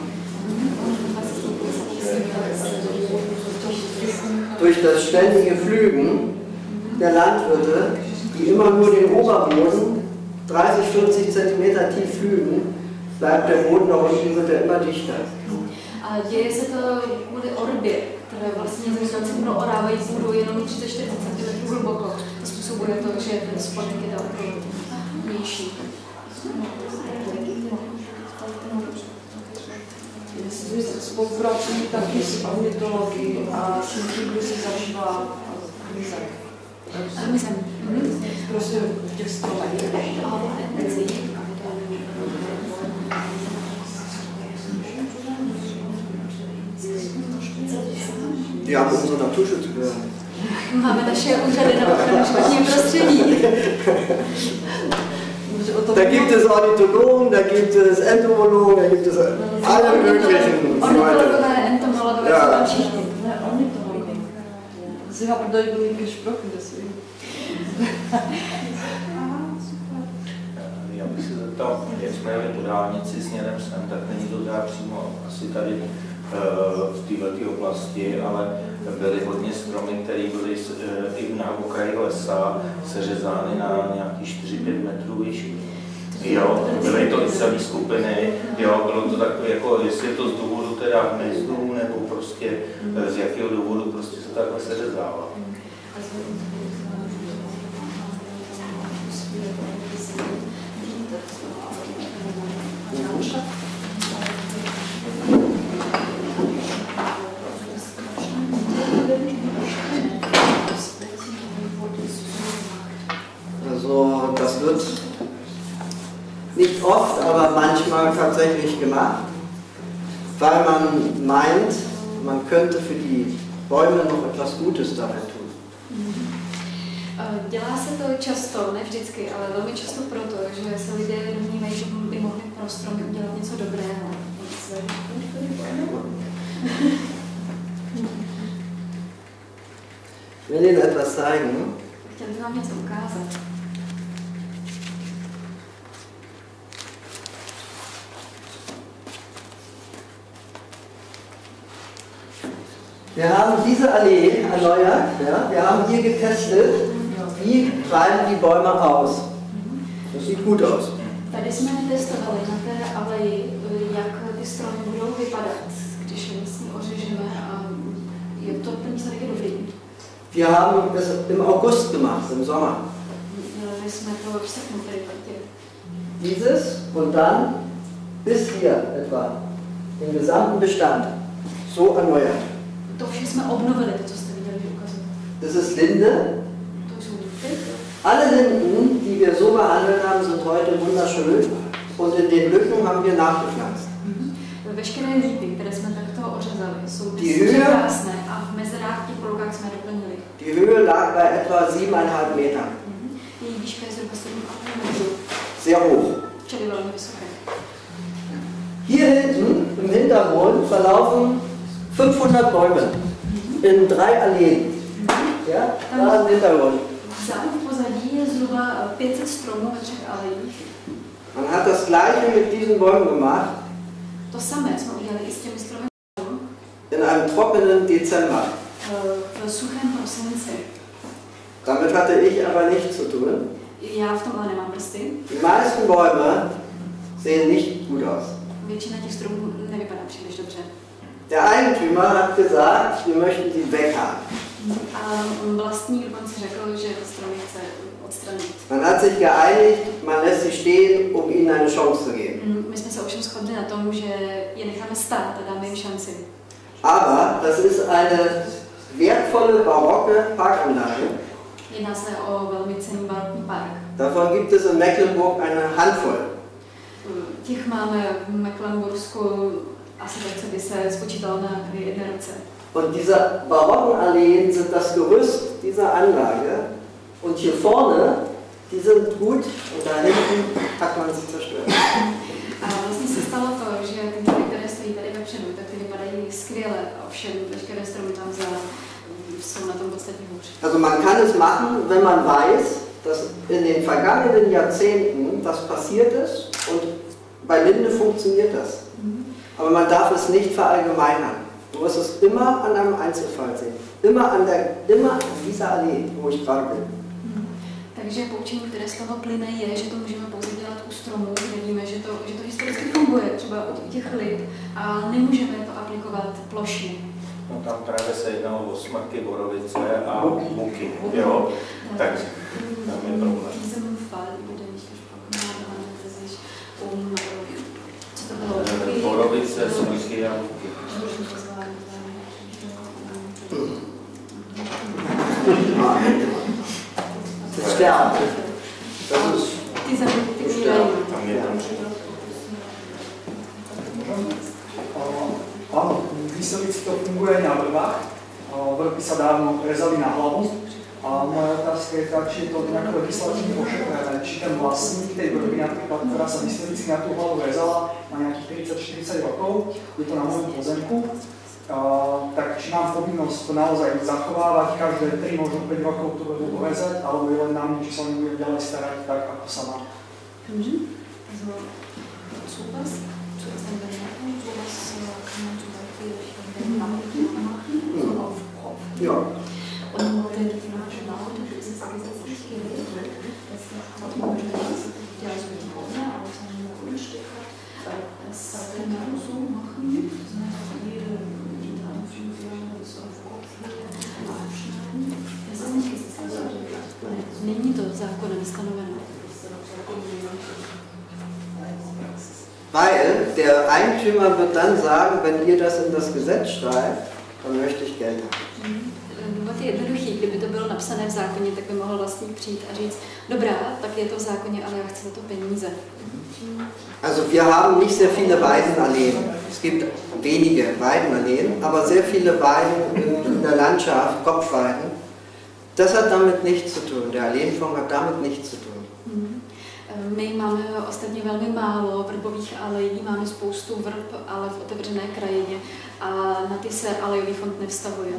Durch das ständige Pflügen der Landwirte, die immer nur den Oberboden 30, 40 Zentimeter tief pflügen, bleibt der Boden da unten wird er immer dichter. Děje se to kvůli orbě, které vlastně zemědělci proorávají půdu jenom 30-40 cm hluboko. To způsobuje to, že ten spodek je daleko nižší. spolupracují taky s ornitologií a s tím, někým, se zažívá mizek. Mizek. Prostě v těch stolech. Já mohu za natužit. Máme naše úřady na ochranu životního prostředí. Da gibt es Ornithologen, da gibt es Entomologen, da gibt es alle möglichen entomologové, Ja. Sie haben da über ihn gesprochen, deswegen. Já bych se zeptal, jak jsme jeli po dálnici směrem sem, tak není to teda přímo asi tady v této oblasti, ale byly hodně stromy, které byly eh, i na okraji lesa seřezány na nějaký 4-5 metrů výšky. Jo, byly to i celé skupiny, jo, bylo to takové, jako jestli je to z důvodu teda hmyzdů, nebo prostě eh, z jakého důvodu prostě se takhle seřezává. Also das wird nicht oft, aber manchmal tatsächlich gemacht, weil man meint, man könnte für die Bäume noch etwas Gutes dabei tun. Eh, Dělá se to často, ne vždycky, ale velmi často proto, že se lidé domnívají, že by mohli pro stromy udělat něco dobrého. Ich will Ihnen etwas zeigen. Chtěl bych vám něco ukázat. Wir haben diese Allee erneuert. Ja? Wir haben hier getestet, wie treiben die Bäume aus. Das sieht gut aus. Tady jsme testovali na té aleji, eh, jak ty stromy budou vypadat, když je vlastně ořežeme a je to ten výsledek je dobrý. Wir haben das im August gemacht, im Sommer. Jsme to v srpnu. Dieses und dann bis hier etwa, den gesamten Bestand, so erneuert. To vše jsme obnovili, to, co jste viděli, ukazujete. Das ist Linde. To jsou lupy. Alle Linden, die wir so behandelt haben, sind heute wunderschön. Und in den Lücken haben wir nachgepflanzt. Veškeré lípy, které jsme takto ořezali, jsou Die dnes Höhe? krásné a v mezerách těch polokách jsme doplnili. Die Höhe lag bei etwa 7,5 Metern. Její výška je zhruba 7,5 metrů, Sehr hoch. čili velmi vysoké. Hier hinten im Hintergrund verlaufen 500 Bäume in drei Alleen. Ja, da im Hintergrund. Vzadu v pozadí je zhruba 500 stromů ve třech alejích. Man hat das gleiche mit diesen Bäumen gemacht in einem trockenen Dezember. prosinci. Damit hatte ich aber nichts zu tun. Die meisten Bäume sehen nicht gut aus. Většina těch stromů nevypadá příliš dobře. Der Eigentümer hat gesagt, wir möchten sie weghaben. Man hat sich geeinigt, man lässt sie stehen, um ihnen eine Chance zu geben. Mm. Aber das ist eine wertvolle barocke Parkanlage. Davon gibt es in Mecklenburg eine Handvoll. Těch máme v Mecklenbursku asi tak, co by se spočítalo na jedné ruce. Und diese barocken Alleen sind das Gerüst dieser Anlage. Und hier vorne, die sind gut und da hinten hat man sie zerstört. A vlastně se stalo to, že ty domy, které stojí tady vepředu, tak ty vypadají skvěle, ovšem veškeré stromy tam za jsou na tom podstatně hůř. Also man kann es machen, wenn man weiß, dass in den vergangenen Jahrzehnten das passiert ist und bei Linde funktioniert das. Aber man darf es nicht verallgemeinern. Du musst es immer an einem Einzelfall sehen. Immer an, der, immer an dieser Allee, wo ich gerade bin. Takže poučení, které z toho plyne, je, že to můžeme pouze dělat u stromů, kde víme, že to, že to historicky funguje, třeba u těch lip, a nemůžeme to aplikovat plošně. No tam právě se jednalo o smrky, borovice a buky. Jo, takže tam je problém. Diesem Fall würde nicht gesprochen haben, um? Borovice, smrky a Ty umírají. Tam historicky to funguje na vrbách. Vrby sa dávno rezali na hlavu a moje otázka je tak, či je to nějak legislativně ošetřené, či ten vlastník té budovy, například, která se historicky na tu hlavu vezala, má nějakých 30-40 rokov, je to na mém pozemku, a, tak či mám povinnost to naozaj zachovávat každé 3, možná 5 rokov tu budú dovezať, alebo je len na mne, či se mi bude ďalej starať tak, ako sa má. Mhm. Ja. Und äh, die thematische Laute ist es gesetzlich geregelt, dass der Automobilist, der also die Bäume auf seinem Grundstück hat, das kann man so machen, das heißt, jede das auf Kopf abschneiden. Das ist nicht gesetzlich geregelt. Není to zákonem stanoveno. Weil der Eigentümer wird dann sagen, wenn ihr das in das Gesetz schreibt, dann möchte ich Geld haben. Důvod je jednoduchý, kdyby to bylo napsané v zákoně, tak by mohl vlastník přijít a říct, dobrá, tak je to v zákoně, ale já chci za to peníze. Also wir haben nicht sehr viele Weidenalleen. Es gibt wenige Weidenalleen, aber sehr viele Weiden in der Landschaft, Kopfweiden. Das hat damit nichts zu tun. Der Alleenfonds hat damit nichts zu tun. Mhm. My máme ostatně velmi málo vrbových alejí, máme spoustu vrb, ale v otevřené krajině a na ty se alejový fond nevztahuje.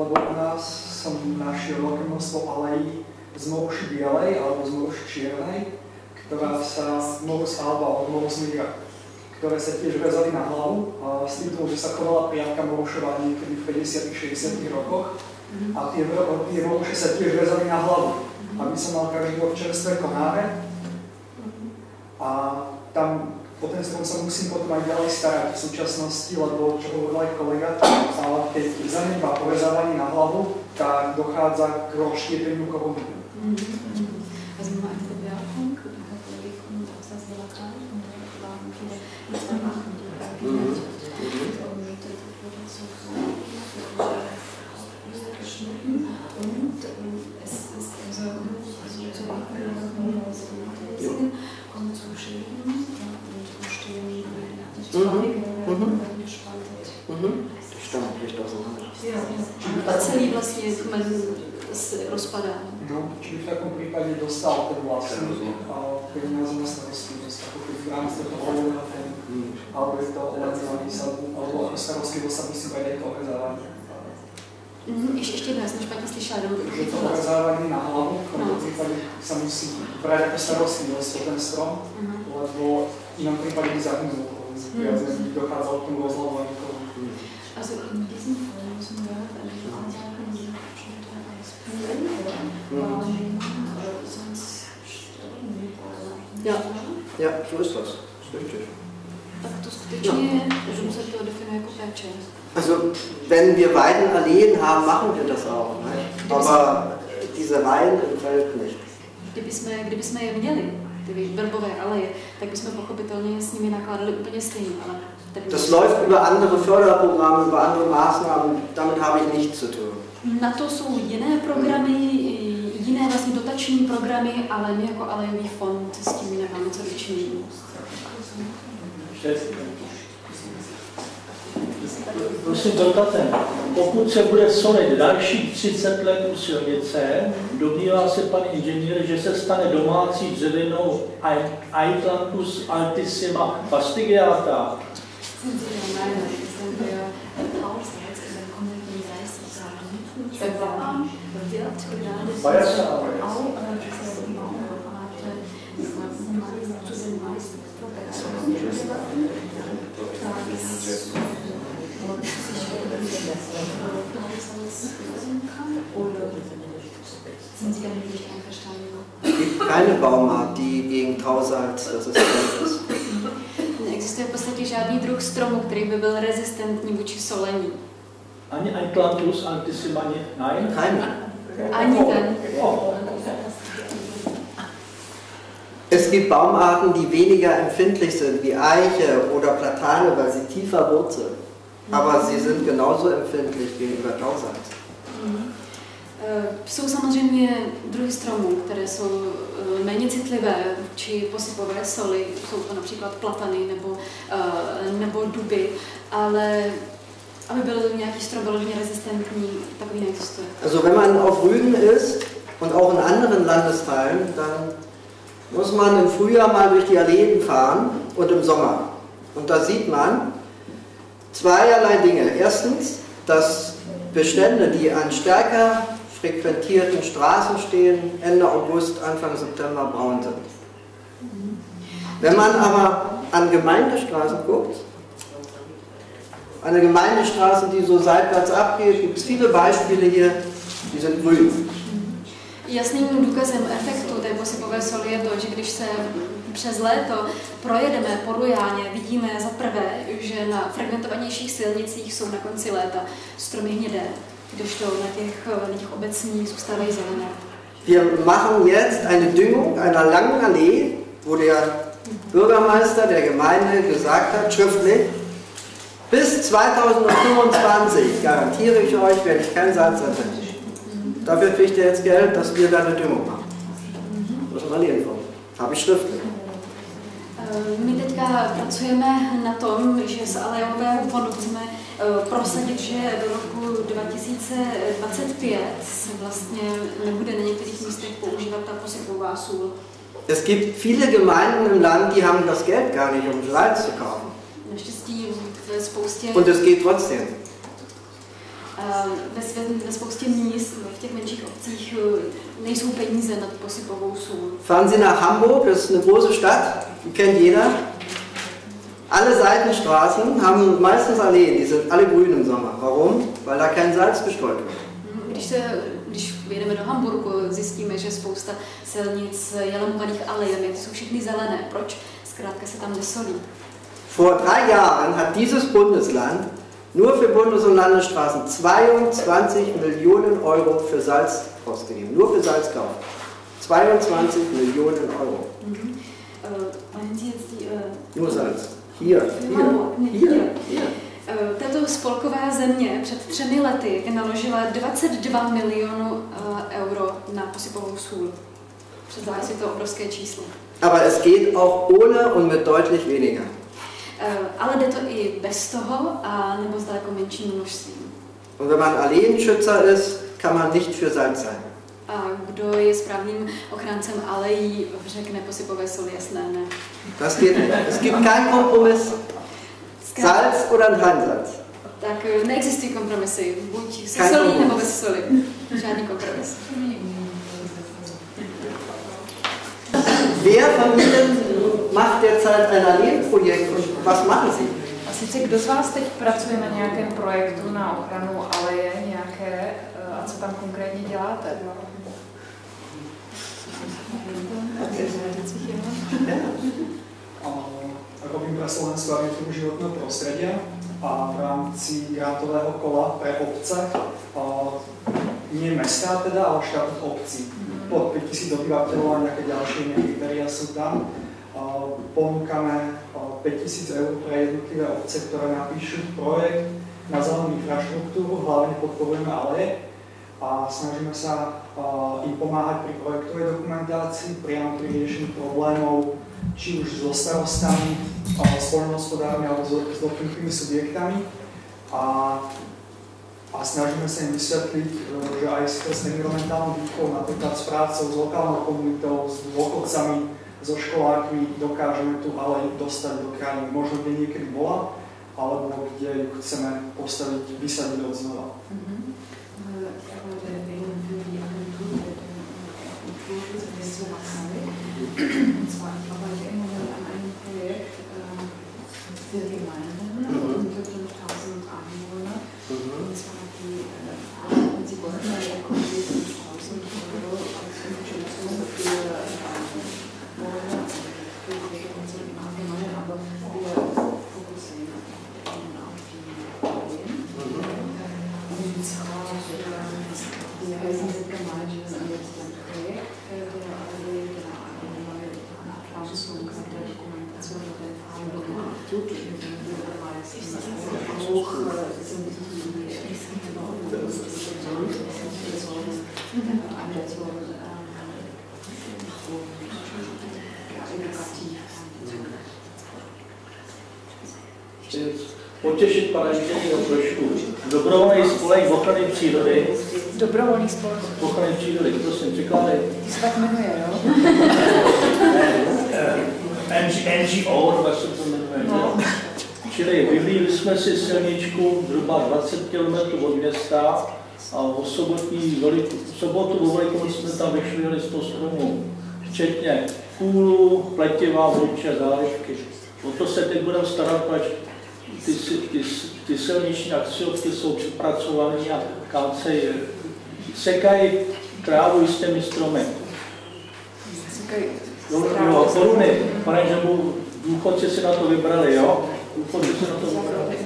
Lebo u nás som našiel veľké množstvo alejí z moruši bielej alebo z moruši čiernej, ktorá sa morus alba od morus migra, ktoré sa tiež vezali na hlavu a s tým, že sa chovala priamka morušová niekedy v 50 60 rokoch. A tie, tie moruše sa tiež vezali na hlavu, aby som mal každý rok čerstvé konáre. A tam o ten strom sa musím potom aj ďalej starať v súčasnosti, lebo čo hovoril aj kolega, a keď zanedbá porezávanie na hlavu, tak dochádza k rozštiepeniu korony. Also Mhm. Mhm. Mhm. Tam ještě. A celý vlastně se rozpadá. No, čili v takovém případě dostal ten vlastník peníze na starosti že města, pokud v rámci toho volného ten, ale je to omezovaný sabu, ale jako starosti do sabu si vede to organizování. Mhm, ještě, ještě jednou, jsem špatně slyšela. Je to omezování na hlavu, v tomto no. případě se musí brát jako starostní, jestli ten strom, mhm. uh-huh. nebo v jiném případě by zahynul. Viac menej dochádzalo k tomu rozhľadovaniu koruny. Also in diesem Fall müssen wir eine Ansage die bestimmte ausführen ähm, sonst Ja. Ja, so ist das. Ist richtig. Also, wenn wir Weidenalleen haben, machen wir das auch. Ne? Aber diese Reihen im Feld nicht. Je měli, ty verbové aleje, tak bychom pochopitelně s nimi nakládali úplně stejně. Ale Das läuft über andere Förderprogramme, über andere Maßnahmen. Damit habe ich nichts zu tun. Na to jsou jiné programy, jiné vlastně dotační programy, ale my jako alejový fond s tím nemáme co dočinění. Prosím, dotatem. Pokud se bude solit dalších 30 let u silnice, domnívá se pan inženýr, že se stane domácí dřevěnou Aitlantus altissima fastigiata. Sind Sie damit nicht einverstanden? Es gibt keine Baumart, die gegen Tausalz resistent ist. Neexistuje v podstatě žádný druh stromu, který by byl rezistentní vůči solení. Ani Aitlantus altissima, nein? Keine. Ani ten. Es gibt Baumarten, die weniger empfindlich sind, wie Eiche oder Platane, weil sie tiefer wurzeln. Aber sie sind genauso empfindlich gegenüber Tausalz. Eh, Jsou samozřejmě druhy stromů, které jsou eh, méně citlivé či posypové soli, jsou to například platany nebo, eh, nebo duby, ale aby byl nějaký strom vyloženě rezistentní, takový neexistuje. Also wenn man auf Rügen ist und auch in anderen Landesteilen, dann muss man im Frühjahr mal durch die Alleen fahren und im Sommer. Und da sieht man zweierlei Dinge. Erstens, dass Bestände, die an stärker frequentierten Straßen stehen, Ende August, Anfang September braun sind. Wenn man aber an Gemeindestraßen guckt, eine Gemeindestraße, die so seitwärts abgeht, gibt es viele Beispiele hier, die sind grün. Jasným důkazem efektu té posypové soli je to, že když se přes léto projedeme po Rujáně, vidíme za prvé, že na fragmentovanějších silnicích jsou na konci léta stromy hnědé, kdežto na těch, na těch obecních zůstávají zelené. Wir machen jetzt eine Düngung einer langen Allee, wo der Bürgermeister der Gemeinde gesagt hat, schriftlich, bis 2025, garantiere ich euch, werde ich kein Salz anwenden. Dafür kriegt ihr jetzt Geld, dass wir da eine Düngung machen. Das ist mal die Info. Habe ich schriftlich. My teďka pracujeme na tom, že z Alejového fondu chceme eh, prosadit, že do roku 2025 se vlastně nebude na některých místech používat ta posypová sůl. Es gibt viele Gemeinden im Land, die haben das Geld gar nicht, um Salz zu kaufen. Naštěstí ve spoustě, Und es geht trotzdem. eh, ve, ve spoustě míst, v těch menších obcích Fahren Sie nach Hamburg, das ist eine große Stadt, die kennt jeder. Alle Seitenstraßen haben meistens Alleen, die sind alle grün im Sommer. Warum? Weil da kein Salz gestreut wird. Když jedeme do Hamburgu, zjistíme, že spousta silnic je lemovaných alejemi, ty jsou všechny zelené. Proč? Zkrátka se tam nesolí. Vor drei Jahren hat dieses Bundesland nur für Bundes- und Landesstraßen 22 Millionen Euro für Salz ausgegeben. Nur für Salzkauf. 22 Millionen Euro. Uh, meinen Sie jetzt die, uh, Nur Salz. Hier, hier? Ne, hier, hier. hier. Uh, tato spolková země před třemi lety naložila 22 milionů uh, euro na posypovou sůl. Představte si to obrovské číslo. Aber es geht auch ohne und mit deutlich weniger. Uh, ale jde to i bez toho, a nebo s daleko menším množstvím. Und wenn man Alleenschützer ist, kann man nicht für Salz sein. A kdo je správným ochráncem alejí, řekne posypové soli jasné ne. Das geht nicht. Es gibt keinen Kompromiss. Salz oder kein Salz. tak eh, neexistují kompromisy. Buď se Kein solí kompromis. nebo bez soli. Žádný kompromis. Wer von Ihnen macht derzeit ein Alleenprojekt und was machen Sie? A sice kdo z vás teď pracuje na nějakém projektu na ochranu aleje nějaké eh, a co tam konkrétně děláte? A robím pre Slovenskú agentúru životného prostredia a v rámci grantového kola pre obce, a nie mesta teda, ale štátnych obcí. Pod 5000 obyvateľov a nejaké ďalšie kritéria sú tam. Ponúkame a, 5000 eur pre jednotlivé obce, ktoré napíšu projekt na zelenú infraštruktúru, hlavne podporujeme aleje a snažíme sa im pomáhať pri projektovej dokumentácii, priamo pri riešení problémov, či už so starostami, s poľnohospodármi alebo s s dotknutými subjektami. A, a snažíme sa im vysvetliť, e, že aj skrz environmentálnu výchovu, napríklad s prácou s lokálnou komunitou, s dôchodcami, so školákmi dokážeme tu ale dostať do krajiny. Možno kde niekedy bola, alebo kde ju chceme postaviť, vysadiť od znova. Und zwar, ich arbeite im Moment an einem Projekt äh, für Gemeinden und für 5000 Einwohner. Und zwar die, äh, und sie wollten ja konkret 5000 Euro als Unterstützung für äh, Boiler, für Pflege und so im Allgemeinen, aber wir fokussieren auf die Probleme. Und zwar, äh, wir heißen die Gemeinde an jetzt ein Projekt, äh, der alle genau eine neue Anpflanzung und der Dokumentation und der Verhandlungen tut. Meistens auch äh, sind die Anleitung und edukativ. Potěšit pana inženýra trošku. Dobrovolný spolek ochrany přírody. Dobrovolný spolek. Ochrany přírody, prosím, překládej. Ty se tak jmenuje, jo? NG, NGO, nebo jak se to jmenuje. No. že? Čili vyhlídli jsme si silničku zhruba 20 km od města a o sobotní, velik, v sobotu o velikonoc jsme tam vyšli 100 stromů, včetně kůlu, pletiva, vodiče, zálivky. O to starat, protože ty, si- ty, ty silniční akciovky jsou přepracované a kácejí, sekají trávu i s těmi stromy. Jo, jo, koruny, pane Žebu, důchodci si na to vybrali, jo? Důchodci si na to vybrali.